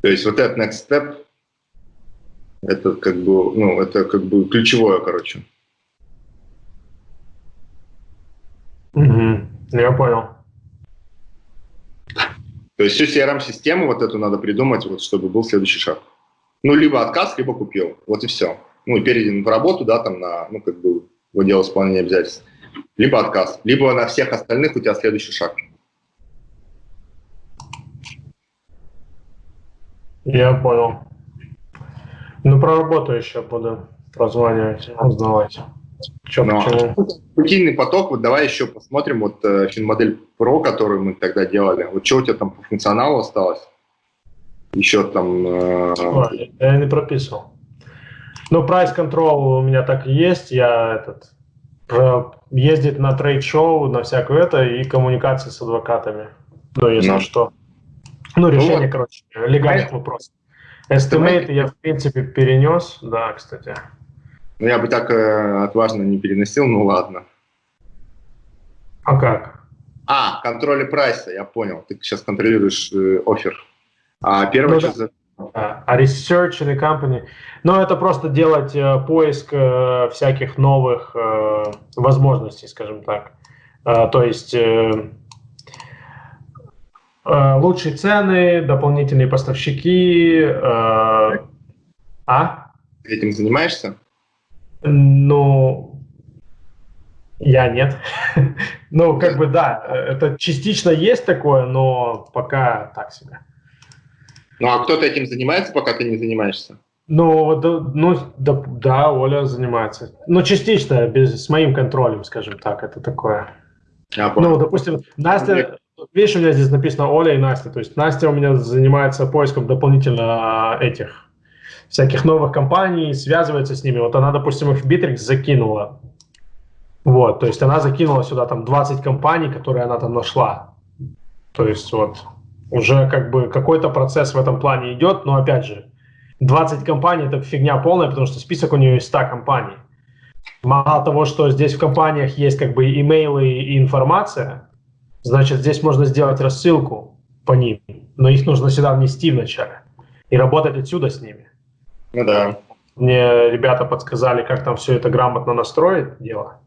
То есть вот этот next step, это как бы, ну, это как бы ключевое, короче. Угу, я понял. То есть всю CRM-систему вот эту надо придумать, вот, чтобы был следующий шаг. Ну, либо отказ, либо купил. Вот и все. Ну, перейден в работу, да, там на, ну, как бы, в отдел исполнения обязательств. Либо отказ. Либо на всех остальных у тебя следующий шаг. Я понял. Ну, про работу еще буду прозванивать, узнавать. Что Но. Рутинный поток, вот давай еще посмотрим, вот э, финмодель Pro, которую мы тогда делали, вот что у тебя там по функционалу осталось? Еще там... Э... Ой, я не прописывал. Ну, price control у меня так и есть, я этот про, ездить на трейд-шоу, на всякое это, и коммуникации с адвокатами. Ну, если ну. что. Ну, решение, ну, вот. короче, легальных а вопросов. Estimate я, в принципе, перенес, да, кстати. Ну, я бы так э, отважно не переносил, ну ладно. А как? А, контроль прайса, я понял. Ты сейчас контролируешь э, офер. А первое, ну, что, да. А research или company? Ну, это просто делать э, поиск э, всяких новых э, возможностей, скажем так. Э, то есть э, э, лучшие цены, дополнительные поставщики. Э, а? Этим занимаешься? Ну, я нет. ну, как бы да, это частично есть такое, но пока так себе. Ну, а кто-то этим занимается, пока ты не занимаешься? Ну, да, ну да, да, Оля занимается. Ну, частично, без, с моим контролем, скажем так, это такое. Я понял. Ну, допустим, Настя, видишь, у меня здесь написано Оля и Настя, то есть Настя у меня занимается поиском дополнительно этих всяких новых компаний, связывается с ними. Вот она, допустим, их в Bittrex закинула. Вот, то есть она закинула сюда там 20 компаний, которые она там нашла. То есть вот уже как бы какой-то процесс в этом плане идет, но опять же, 20 компаний – это фигня полная, потому что список у нее есть 100 компаний. Мало того, что здесь в компаниях есть как бы имейлы и информация, значит, здесь можно сделать рассылку по ним, но их нужно сюда внести вначале и работать отсюда с ними. Ну да. Мне ребята подсказали, как там все это грамотно настроить, дело.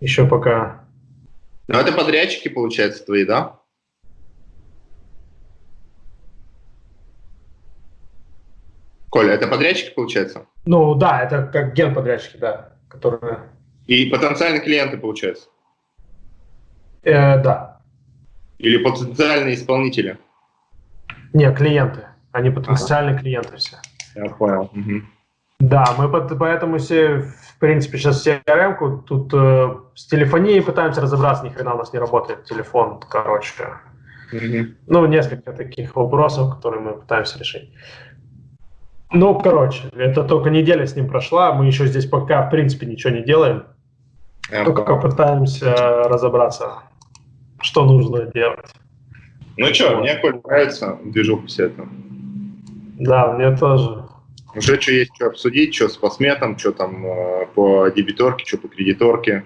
Еще пока... Ну это подрядчики, получается, твои, да? Коля, это подрядчики, получается? Ну да, это как генподрядчики, да, которые... И потенциальные клиенты, получается? Э, да. Или потенциальные исполнители? Не, клиенты. Они потенциальные ага. клиенты все. Я понял. Угу. Да, мы под, поэтому все, в принципе, сейчас CRM-ку тут э, с телефонией пытаемся разобраться, ни хрена у нас не работает телефон, короче. Угу. Ну, несколько таких вопросов, которые мы пытаемся решить. Ну, короче, это только неделя с ним прошла, мы еще здесь пока, в принципе, ничего не делаем. Я только понял. пытаемся разобраться, что нужно делать. Ну что, мне Коль нравится движуха все это. Да, мне тоже. Уже что есть, что обсудить, что с посметом, что там э, по дебиторке, что по кредиторке,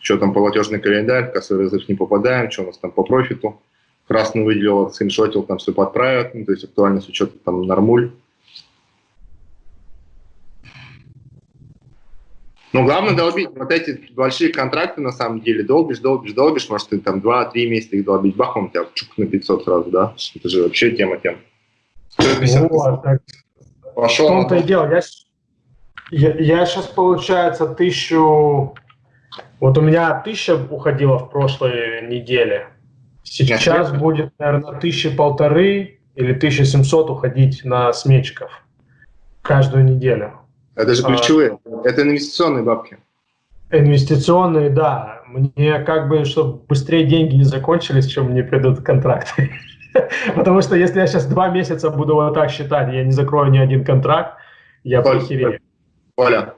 что там платежный календарь, кассовый разрыв не попадаем, что у нас там по профиту. Красный выделил, скриншотил, там все подправят, ну, то есть актуальность учета там нормуль. Но главное долбить. Вот эти большие контракты, на самом деле, долбишь, долбишь, долбишь. Может, ты там 2-3 месяца их долбить, бахом, у тебя чук на 500 сразу, да? Это же вообще тема тем. Вот, так. Пошел. В том-то и дело. Я, я, я сейчас, получается, тысячу... Вот у меня тысяча уходила в прошлой неделе. Сейчас Нет, будет, наверное, тысячи полторы или 1700 уходить на сметчиков каждую неделю. Это же ключевые. А, это инвестиционные бабки. Инвестиционные, да. Мне как бы, чтобы быстрее деньги не закончились, чем мне придут контракты. Потому что если я сейчас два месяца буду вот так считать, я не закрою ни один контракт, я похерею. Оля.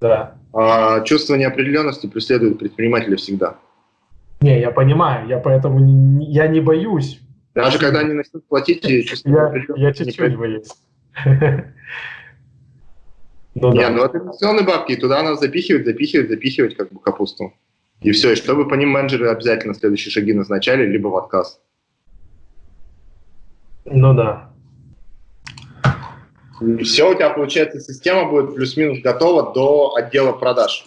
Да. А, чувство неопределенности преследует предпринимателя всегда. Не, я понимаю, я поэтому не, я не боюсь. Даже когда они начнут платить, я, я чуть-чуть боюсь. Ну, не, да. ну это инвестиционные бабки, и туда надо запихивать, запихивать, запихивать как бы капусту. И все, и чтобы по ним менеджеры обязательно следующие шаги назначали, либо в отказ. Ну да. Все, у тебя, получается, система будет плюс-минус готова до отдела продаж.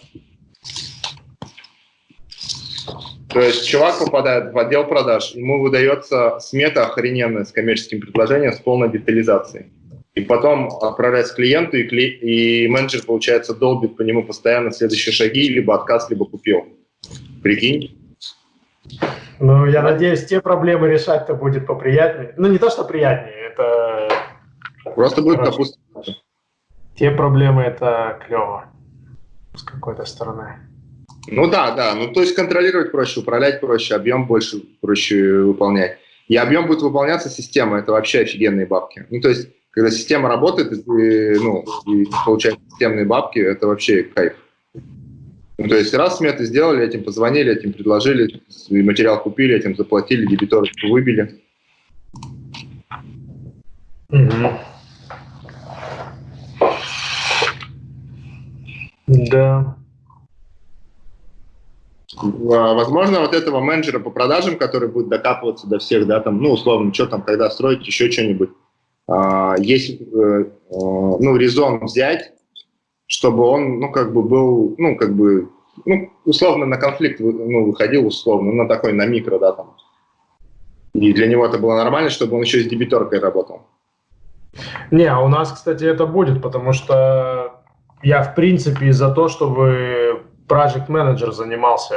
То есть чувак попадает в отдел продаж, ему выдается смета охрененная с коммерческим предложением с полной детализацией и потом отправляется клиенту, и, кли... и менеджер, получается, долбит по нему постоянно следующие шаги, либо отказ, либо купил. Прикинь? Ну, я надеюсь, те проблемы решать-то будет поприятнее. Ну, не то, что приятнее, это... Просто будет допустим. Те проблемы это клево с какой-то стороны. Ну да, да. Ну то есть контролировать проще, управлять проще, объем больше проще выполнять. И объем будет выполняться системой, это вообще офигенные бабки. Ну то есть когда система работает, и ну, и получаешь системные бабки, это вообще кайф. Ну, то есть раз сметы сделали, этим позвонили, этим предложили, материал купили, этим заплатили, дебиторы выбили. Угу. Да. А, возможно, вот этого менеджера по продажам, который будет докапываться до всех, да, там, ну, условно, что там, когда строить, еще что-нибудь, а, есть э, ну, резон взять, чтобы он, ну, как бы был, ну, как бы, ну, условно на конфликт ну, выходил, условно, на такой, на микро, да, там. И для него это было нормально, чтобы он еще с дебиторкой работал. Не, а у нас, кстати, это будет, потому что я, в принципе, за то, чтобы project менеджер занимался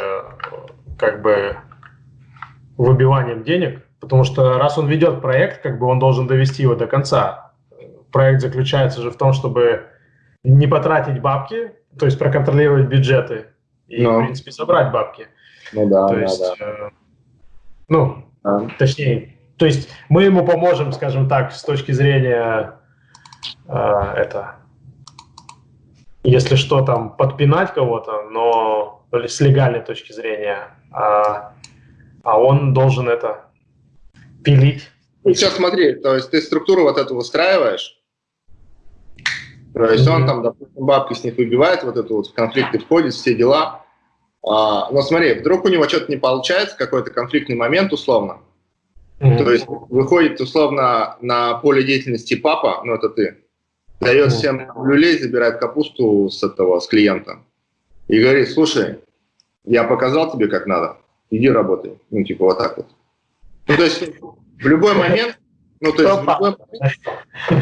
как бы выбиванием денег, потому что раз он ведет проект, как бы он должен довести его до конца. Проект заключается же в том, чтобы не потратить бабки, то есть проконтролировать бюджеты и, Но. в принципе, собрать бабки. Ну да, то да, есть, да. Э, ну, а. точнее, то есть мы ему поможем, скажем так, с точки зрения э, это, если что, там подпинать кого-то, но с легальной точки зрения, а, а он должен это пилить. Ну, сейчас смотри, то есть ты структуру вот эту выстраиваешь, то есть он там, допустим, бабки с них выбивает, вот это вот в конфликты входит, все дела. А, но смотри, вдруг у него что-то не получается, какой-то конфликтный момент условно. Mm-hmm. То есть выходит условно на поле деятельности папа, ну это ты, дает mm-hmm. всем люлей, забирает капусту с этого, с клиента. И говорит, слушай, я показал тебе, как надо, иди работай. Ну, типа вот так вот. Ну, то есть в любой момент ну, то есть в любой,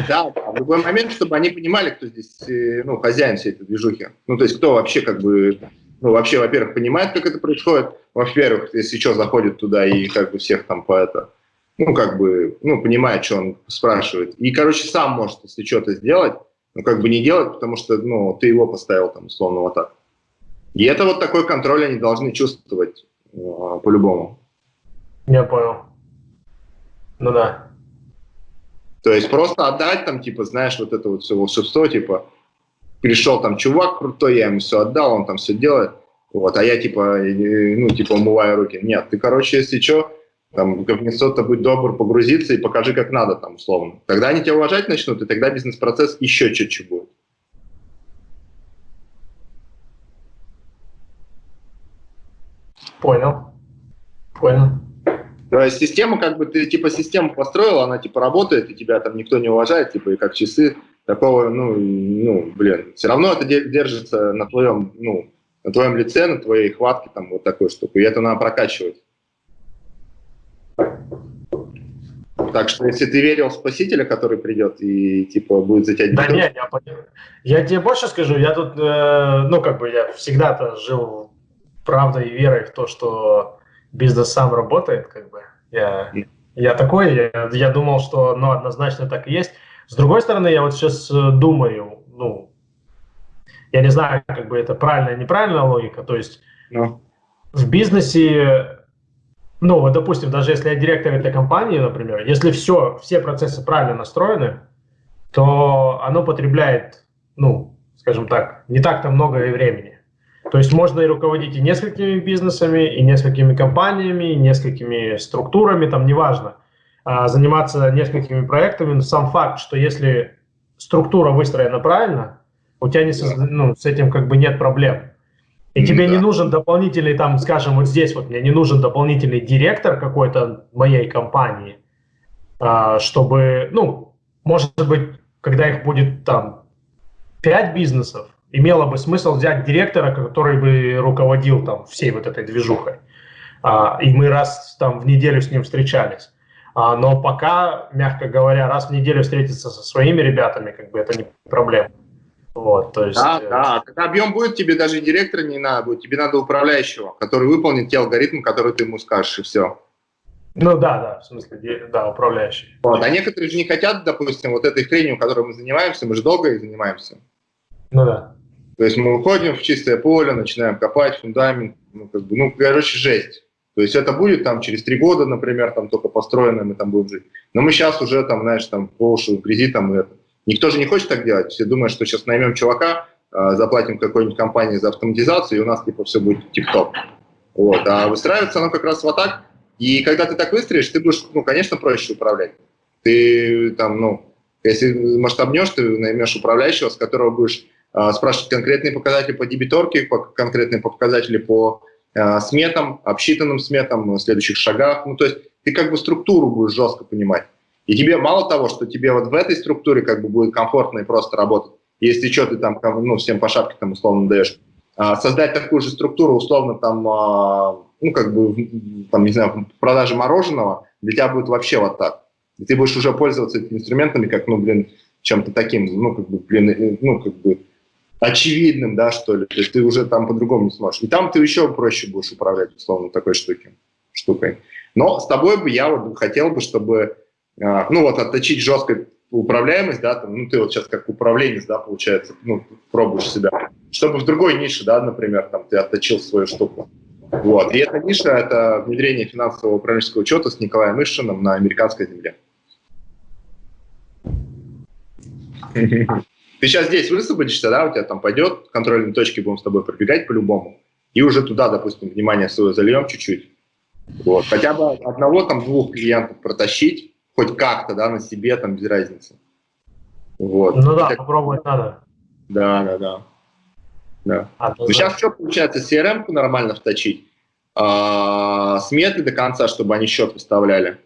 да, в любой момент, чтобы они понимали, кто здесь э, ну, хозяин всей этой движухи. Ну, то есть кто вообще как бы, ну, вообще, во-первых, понимает, как это происходит, во-первых, если что, заходит туда и как бы всех там по это, ну, как бы, ну, понимает, что он спрашивает. И, короче, сам может, если что-то сделать, ну, как бы не делать, потому что, ну, ты его поставил там, условно, вот так. И это вот такой контроль они должны чувствовать э, по-любому. Я понял. Ну да. То есть просто отдать там, типа, знаешь, вот это вот все волшебство, типа, пришел там чувак крутой, я ему все отдал, он там все делает, вот, а я, типа, ну, типа, умываю руки. Нет, ты, короче, если что, там, как то будь добр, погрузиться и покажи, как надо, там, условно. Тогда они тебя уважать начнут, и тогда бизнес-процесс еще чуть-чуть будет. Понял. Понял. То есть система, как бы ты типа систему построил, она типа работает, и тебя там никто не уважает, типа и как часы такого, ну, ну, блин, все равно это держится на твоем, ну, на твоем лице, на твоей хватке, там, вот такой штуку, и это надо прокачивать. Так что, если ты верил в спасителя, который придет и, типа, будет за тебя... Да нет, я, я тебе больше скажу, я тут, э, ну, как бы, я всегда-то жил правдой и верой в то, что бизнес сам работает, как бы. Я, я такой, я, я думал, что, ну, однозначно так и есть. С другой стороны, я вот сейчас э, думаю, ну, я не знаю, как бы это правильная неправильная логика, то есть. Ну. в бизнесе, ну, вот, допустим, даже если я директор этой компании, например, если все, все процессы правильно настроены, то оно потребляет, ну, скажем так, не так-то много и времени. То есть можно и руководить и несколькими бизнесами, и несколькими компаниями, и несколькими структурами, там неважно, а заниматься несколькими проектами. Но сам факт, что если структура выстроена правильно, у тебя не, ну, с этим как бы нет проблем. И тебе да. не нужен дополнительный, там, скажем, вот здесь вот мне не нужен дополнительный директор какой-то моей компании, а, чтобы, ну, может быть, когда их будет там пять бизнесов, имело бы смысл взять директора, который бы руководил там всей вот этой движухой. А, и мы раз там в неделю с ним встречались. А, но пока, мягко говоря, раз в неделю встретиться со своими ребятами, как бы это не проблема. Вот, то есть, да, э... да, когда объем будет, тебе даже директора не надо будет, тебе надо управляющего, который выполнит те алгоритмы, которые ты ему скажешь, и все. Ну да, да, в смысле, да, управляющий. Вот, а некоторые же не хотят, допустим, вот этой хренью, которой мы занимаемся, мы же долго и занимаемся. Ну да. То есть мы уходим в чистое поле, начинаем копать фундамент, ну, как бы, ну, короче, жесть. То есть это будет там через три года, например, там только построено, мы там будем жить. Но мы сейчас уже там, знаешь, там по уши грязи там это. Никто же не хочет так делать. Все думают, что сейчас наймем чувака, э, заплатим какой-нибудь компании за автоматизацию, и у нас типа все будет тип-топ. Вот. А выстраивается оно как раз вот так. И когда ты так выстроишь, ты будешь, ну, конечно, проще управлять. Ты там, ну, если масштабнешь, ты наймешь управляющего, с которого будешь а, спрашивать конкретные показатели по дебиторке, конкретные показатели по э, сметам, обсчитанным сметам, следующих шагах. Ну, то есть ты как бы структуру будешь жестко понимать. И тебе мало того, что тебе вот в этой структуре как бы будет комфортно и просто работать, если что, ты там, ну, всем по шапке там условно даешь, а, создать такую же структуру условно там, а, ну, как бы, там, не знаю, продажи мороженого, для тебя будет вообще вот так. И ты будешь уже пользоваться этими инструментами как, ну, блин, чем-то таким, ну, как бы, блин, э, ну, как бы, очевидным, да, что ли. То есть ты уже там по-другому не сможешь. И там ты еще проще будешь управлять, условно, такой штуки, штукой. Но с тобой бы я вот хотел бы, чтобы, а, ну, вот отточить жесткую управляемость, да, там, ну, ты вот сейчас как управленец, да, получается, ну, пробуешь себя, чтобы в другой нише, да, например, там, ты отточил свою штуку. Вот. И эта ниша – это внедрение финансового управленческого учета с Николаем Ишиным на американской земле. Ты сейчас здесь высвободишься, да, у тебя там пойдет, контрольные точки будем с тобой пробегать по-любому, и уже туда, допустим, внимание свое зальем чуть-чуть. Вот. Хотя бы одного, там, двух клиентов протащить, хоть как-то, да, на себе, там, без разницы. Вот. Ну да, так... попробовать надо. Да, да, да. да. А, ну, сейчас что получается, CRM-ку нормально вточить, а, сметы до конца, чтобы они счет выставляли,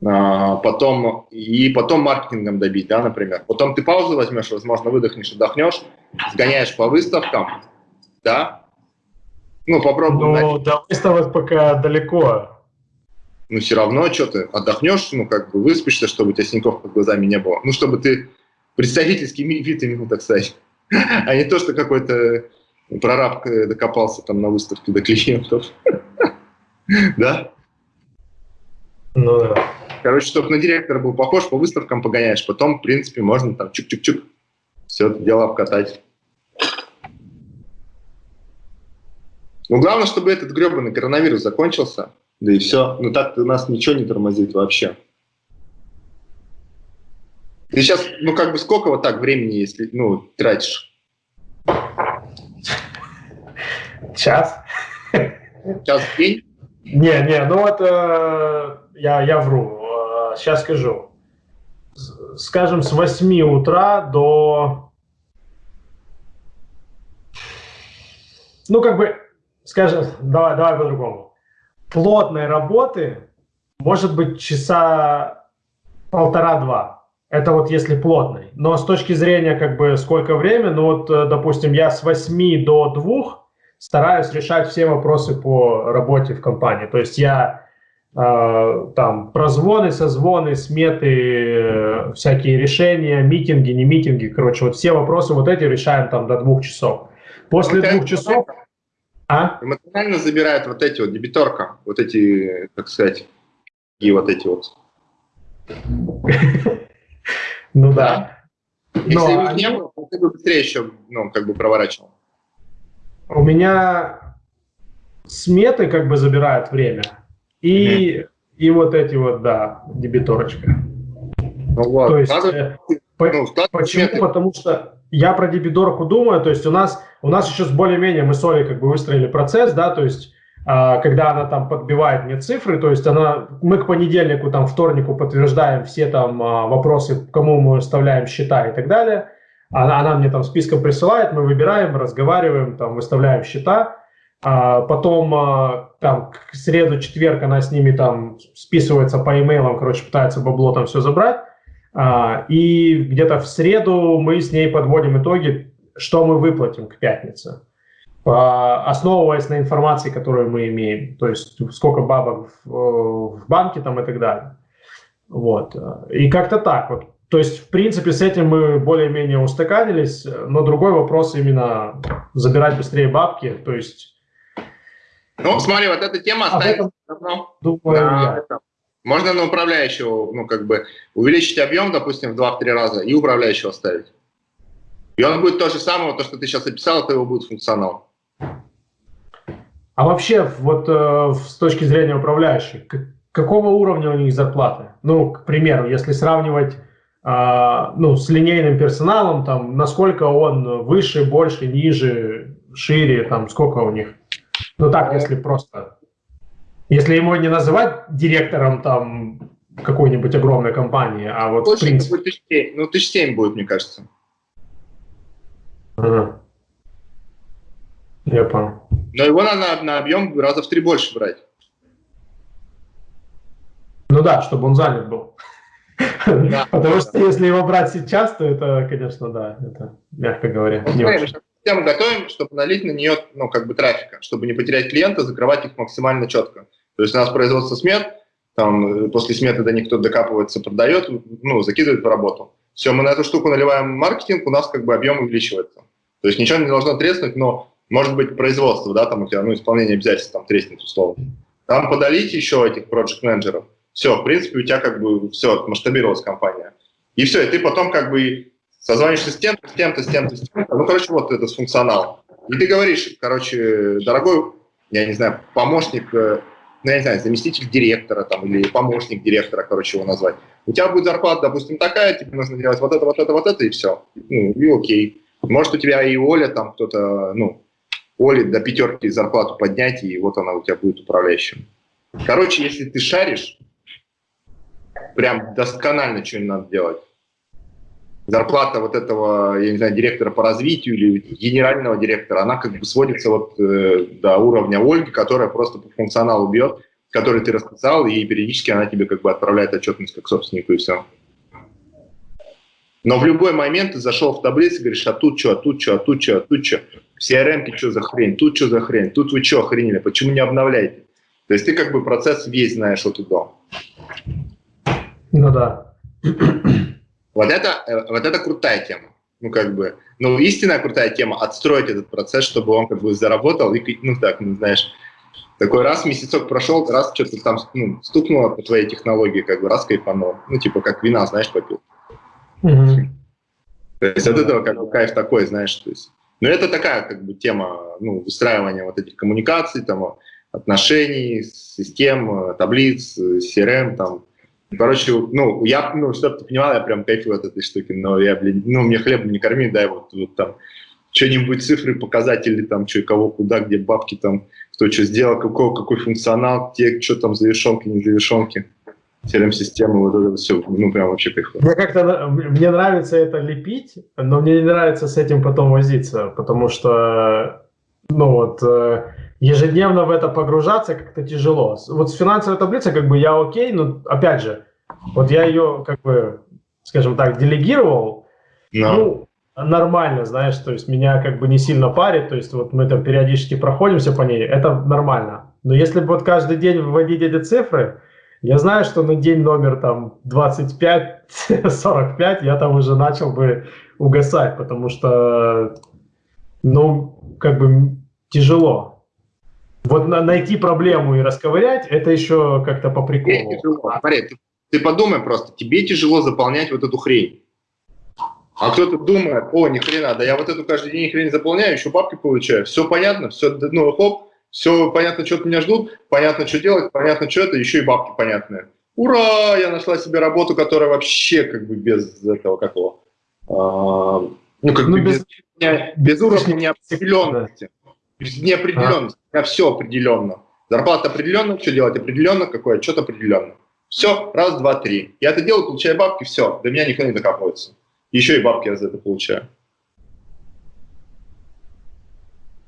потом, и потом маркетингом добить, да, например. Потом ты паузу возьмешь, возможно, выдохнешь, отдохнешь, сгоняешь по выставкам, да, ну, попробуй. Ну, до выставок пока далеко. Ну, все равно, что ты отдохнешь, ну, как бы выспишься, чтобы у тебя синяков под глазами не было. Ну, чтобы ты представительский вид имел, так сказать. А не то, что какой-то прораб докопался там на выставке до клиентов. Да? Ну да. Короче, чтобы на директора был похож, по выставкам погоняешь. Потом, в принципе, можно там чук-чук-чук все это дело обкатать. Ну, главное, чтобы этот гребаный коронавирус закончился, да и все. Ну, так у нас ничего не тормозит вообще. Ты сейчас, ну, как бы сколько вот так времени, если, ну, тратишь? Час. Час в день? Не, не, ну это я, я вру. Сейчас скажу. Скажем, с 8 утра до... Ну, как бы, скажем, давай, давай по-другому. Плотной работы может быть часа полтора-два. Это вот если плотный. Но с точки зрения, как бы, сколько времени, ну вот, э, допустим, я с 8 до 2 стараюсь решать все вопросы по работе в компании. То есть я там прозвоны, созвоны, сметы, э, всякие решения, митинги, не митинги, короче, вот все вопросы вот эти решаем там до двух часов. После вот двух часов... А? Эмоционально забирает вот эти вот дебиторка, вот эти, так сказать, и вот эти вот. Ну да. Если их не было, ты бы быстрее еще, ну, как бы проворачивал. У меня сметы как бы забирают время. И, mm и вот эти вот, да, дебиторочка. Ну, вот. То есть, Надо, э, по, ну, почему? Сметы. Потому что я про дебиторку думаю, то есть у нас, у нас еще более-менее мы с Олей как бы выстроили процесс, да, то есть а, когда она там подбивает мне цифры, то есть она, мы к понедельнику, там, вторнику подтверждаем все там а, вопросы, кому мы выставляем счета и так далее. Она, она мне там списком присылает, мы выбираем, разговариваем, там, выставляем счета. А потом там к среду, четверг она с ними там списывается по имейлам, короче, пытается бабло там все забрать. А, и где-то в среду мы с ней подводим итоги, что мы выплатим к пятнице, основываясь на информации, которую мы имеем, то есть сколько бабок в, в банке там и так далее. Вот. И как-то так вот. То есть, в принципе, с этим мы более-менее устаканились, но другой вопрос именно забирать быстрее бабки, то есть... Ну, смотри, вот эта тема. Думаю, на, это. Можно на управляющего, ну, как бы, увеличить объем, допустим, в 2-3 раза и управляющего оставить. И он будет то же самое, то, что ты сейчас описал, это его будет функционал. А вообще, вот э, с точки зрения управляющих, какого уровня у них зарплаты? Ну, к примеру, если сравнивать а, ну, с линейным персоналом, там, насколько он выше, больше, ниже, шире, там, сколько у них. Ну так, если просто, если ему не называть директором там какой-нибудь огромной компании, а вот Больше в принципе... Будет тысяч, ну, тысяч семь будет, мне кажется. Ага. Я понял. Но его надо на объем раза в три больше брать. Ну да, чтобы он занят был. Потому что если его брать сейчас, то это, конечно, да, это, мягко говоря, не очень. Систему готовим, чтобы налить на нее, ну, как бы трафика, чтобы не потерять клиента, закрывать их максимально четко. То есть у нас производство смет, там после сметы до них кто докапывается, продает, ну, закидывает в работу. Все, мы на эту штуку наливаем маркетинг, у нас как бы объем увеличивается. То есть ничего не должно треснуть, но может быть производство, да, там у тебя, ну, исполнение обязательств там треснет условно. Там подалить еще этих проект менеджеров все, в принципе, у тебя как бы все, масштабировалась компания. И все, и ты потом как бы созваниваешься с тем-то, с тем-то, с тем-то, с тем-то. Ну, короче, вот этот функционал. И ты говоришь, короче, дорогой, я не знаю, помощник, э, ну, я не знаю, заместитель директора там, или помощник директора, короче, его назвать. У тебя будет зарплата, допустим, такая, тебе нужно делать вот это, вот это, вот это, и все. Ну, и окей. Может, у тебя и Оля там кто-то, ну, Оле до пятерки зарплату поднять, и вот она у тебя будет управляющим. Короче, если ты шаришь, прям досконально что-нибудь надо делать. Зарплата вот этого, я не знаю, директора по развитию или генерального директора, она как бы сводится вот э, до уровня Ольги, которая просто по функционалу бьет, который ты расписал, и периодически она тебе как бы отправляет отчетность как собственнику, и все. Но в любой момент ты зашел в таблицу и говоришь, а тут что, а тут что, а тут что, а тут что. В CRM что за хрень, тут что за хрень, тут вы что охренели, почему не обновляете? То есть ты как бы процесс весь знаешь от и до. Ну да. Вот это, э, вот это крутая тема. Ну, как бы, ну, истинная крутая тема – отстроить этот процесс, чтобы он как бы заработал, и, ну, так, ну, знаешь, такой раз месяцок прошел, раз что-то там ну, стукнуло по твоей технологии, как бы раз кайфанул. Ну, типа, как вина, знаешь, попил. Mm-hmm. То есть от этого как бы кайф такой, знаешь, то есть. Но это такая как бы тема, ну, выстраивания вот этих коммуникаций, там, отношений, систем, таблиц, CRM, там, Короче, ну, я, ну, чтобы ты понимал, я прям кайфую от этой штуки, но я, блин, ну, мне хлеб не корми, дай вот, вот там что-нибудь, цифры, показатели, там, что, кого, куда, где бабки, там, кто что сделал, какой, какой функционал, те, что там, завершенки, не завершенки, CRM-системы, вот это все, ну, прям вообще кайфую. Мне как-то, мне нравится это лепить, но мне не нравится с этим потом возиться, потому что, ну, вот, э, ежедневно в это погружаться как-то тяжело. Вот с финансовой таблицей как бы я окей, но опять же, вот я ее как бы, скажем так, делегировал, no. ну, нормально, знаешь, то есть меня как бы не сильно парит, то есть вот мы там периодически проходимся по ней, это нормально. Но если бы вот каждый день вводить эти цифры, я знаю, что на день номер там 25-45 я там уже начал бы угасать, потому что, ну, как бы тяжело. Вот на, найти проблему и расковырять, это еще как-то по приколу. Смотри, ты, ты подумай просто, тебе тяжело заполнять вот эту хрень. А кто-то думает, о, ни хрена, да я вот эту каждый день хрень заполняю, еще бабки получаю. Все понятно, все, ну, хоп, все понятно, что от меня ждут, понятно, что делать, понятно, что это, еще и бабки понятные. Ура, я нашла себе работу, которая вообще как бы без этого какого. А, ну, как ну, бы без, без, без уровня неопределенности. Без неопределенности. А. Все определенно. Зарплата определенно, что делать определенно, какой отчет определенно. Все, раз, два, три. Я это делаю, получаю бабки, все. До меня никто не докапывается. Еще и бабки я за это получаю.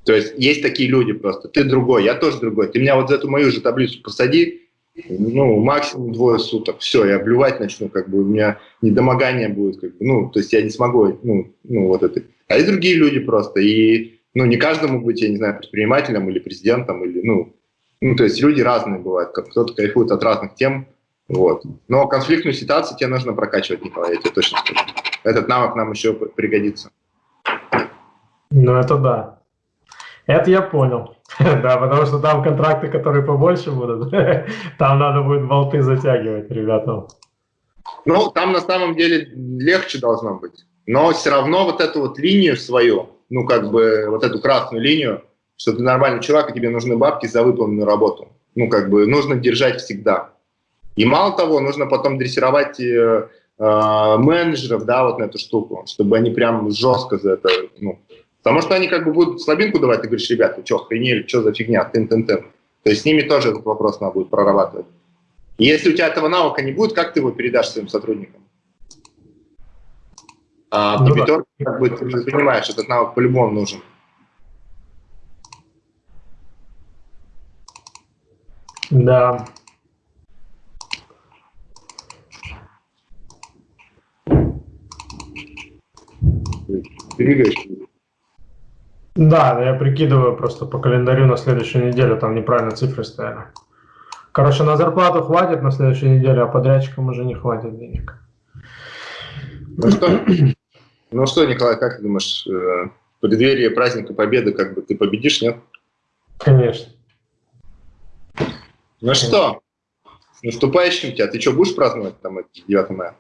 То есть есть такие люди просто. Ты другой, я тоже другой. Ты меня вот за эту мою же таблицу посади, ну, максимум двое суток. Все, я блювать начну, как бы у меня недомогание будет. Как бы, ну, то есть я не смогу, ну, ну вот это. А есть другие люди просто. И ну, не каждому быть, я не знаю, предпринимателем или президентом, или, ну, ну, то есть люди разные бывают, кто-то кайфует от разных тем, вот. Но конфликтную ситуацию тебе нужно прокачивать, Николай, я тебе точно скажу. Этот навык нам еще пригодится. Ну, это да. Это я понял. да, потому что там контракты, которые побольше будут, там надо будет болты затягивать ребятам. Ну, там на самом деле легче должно быть. Но все равно вот эту вот линию свою, ну, как бы, вот эту красную линию, что ты нормальный чувак, и тебе нужны бабки за выполненную работу. Ну, как бы, нужно держать всегда. И мало того, нужно потом дрессировать э, э, менеджеров, да, вот на эту штуку, чтобы они прям жестко за это, ну, потому что они как бы будут слабинку давать, ты говоришь, ребята, что, охренели, что за фигня, тын-тын-тын. То есть с ними тоже этот вопрос надо будет прорабатывать. И если у тебя этого навыка не будет, как ты его передашь своим сотрудникам? А ну, на пятерке, да. как бы, ты же понимаешь, этот навык по-любому нужен. Да. Двигаешь? Да, я прикидываю просто по календарю на следующую неделю, там неправильно цифры стояли. Короче, на зарплату хватит на следующую неделю, а подрядчикам уже не хватит денег. Ну что, ну что, Николай, как ты думаешь, э, в преддверии праздника Победы, как бы ты победишь, нет? Конечно. Ну что, с наступающим тебя. Ты что, будешь праздновать там 9 мая?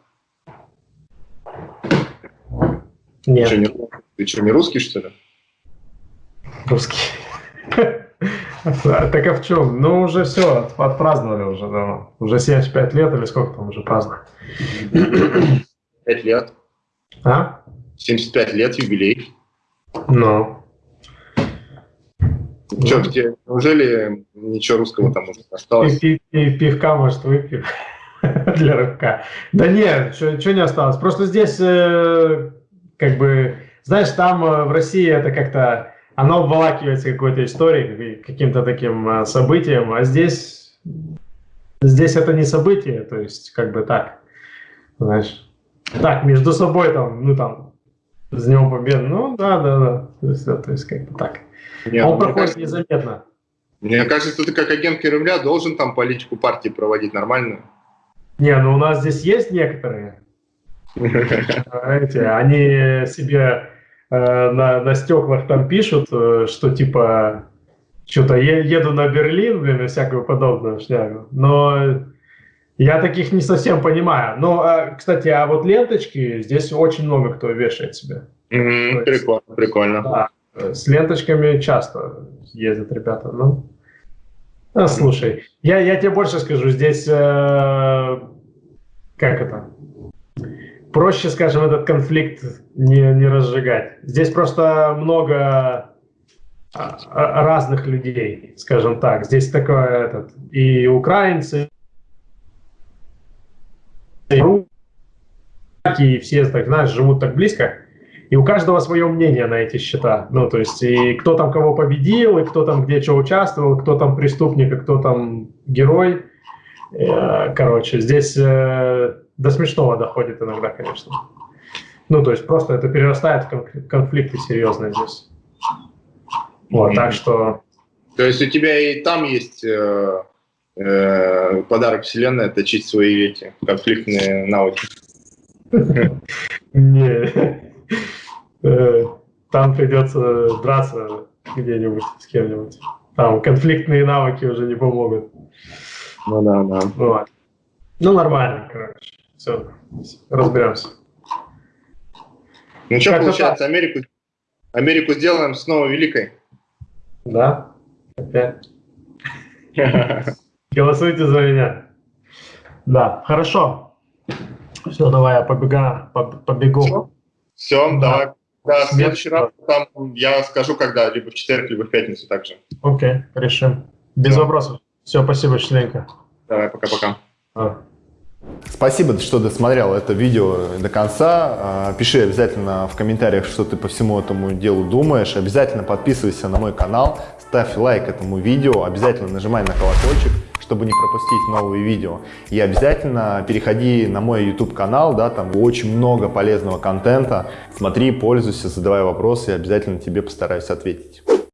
Нет. Ты что, не, ты что, не русский, что ли? Русский. Так а в чем? Ну, уже все, отпраздновали уже давно. Уже 75 лет или сколько там уже праздновали? 5 лет. А? 75 лет, юбилей. Ну. Что, где, неужели ничего русского там уже осталось? И, и, и пивка, может, выпью для рыбка. Да нет, что не осталось. Просто здесь, э, как бы, знаешь, там э, в России это как-то, оно обволакивается какой-то историей, каким-то таким э, событием, а здесь, здесь это не событие, то есть, как бы так, знаешь, так, между собой там, ну там, с Днем Победы, ну да, да, да, то есть, то есть как бы так. Нет, Он мне проходит кажется, незаметно. Мне кажется, ты как агент Кремля должен там политику партии проводить нормальную. Не, ну у нас здесь есть некоторые, Знаете, они себе э, на, на стеклах там пишут, э, что типа что-то еду на Берлин, блин, и всякую подобную шнягу. Но я таких не совсем понимаю. Но, э, кстати, а вот ленточки здесь очень много кто вешает себе. То есть- Прикольно, прикольно. Да, с ленточками часто ездят ребята. Ну, а, слушай, я, я тебе больше скажу, здесь э, как это? Проще, скажем, этот конфликт не, не разжигать. Здесь просто много а, а, разных людей, скажем так. Здесь такое этот и украинцы, и все, так знаешь, живут так близко. И у каждого свое мнение на эти счета. Ну, то есть, и кто там кого победил, и кто там где что участвовал, кто там преступник, и кто там герой. Э, Короче, здесь э, до смешного доходит иногда, конечно. Ну, то есть, просто это перерастает в кон- конфликты серьезные здесь. Вот, так что... То есть у тебя и там есть э, э, подарок вселенной точить свои эти конфликтные навыки. Не. Э, Там придется драться где-нибудь с кем-нибудь. Там конфликтные навыки уже не помогут. Ну да, да. Вот. Ну, нормально, короче. Все, разберемся. Ну что, Как-то получается, Америку, Америку сделаем снова великой. Да? Опять. Голосуйте за меня. Да, хорошо. Все, давай я побега, поб- побегу. Все, Да. давай. Да, в следующий раз там я скажу, когда, либо в четверг, либо в пятницу также. Окей, решим. Без Да. вопросов. Все, спасибо, членка. Давай, пока-пока. А. Спасибо, что досмотрел это видео до конца. А, Пиши обязательно в комментариях, что ты по всему этому делу думаешь. Обязательно подписывайся на мой канал, ставь лайк этому видео, обязательно нажимай на колокольчик, чтобы не пропустить новые видео. И обязательно переходи на мой YouTube канал, да, там очень много полезного контента. Смотри, пользуйся, задавай вопросы, и обязательно тебе постараюсь ответить.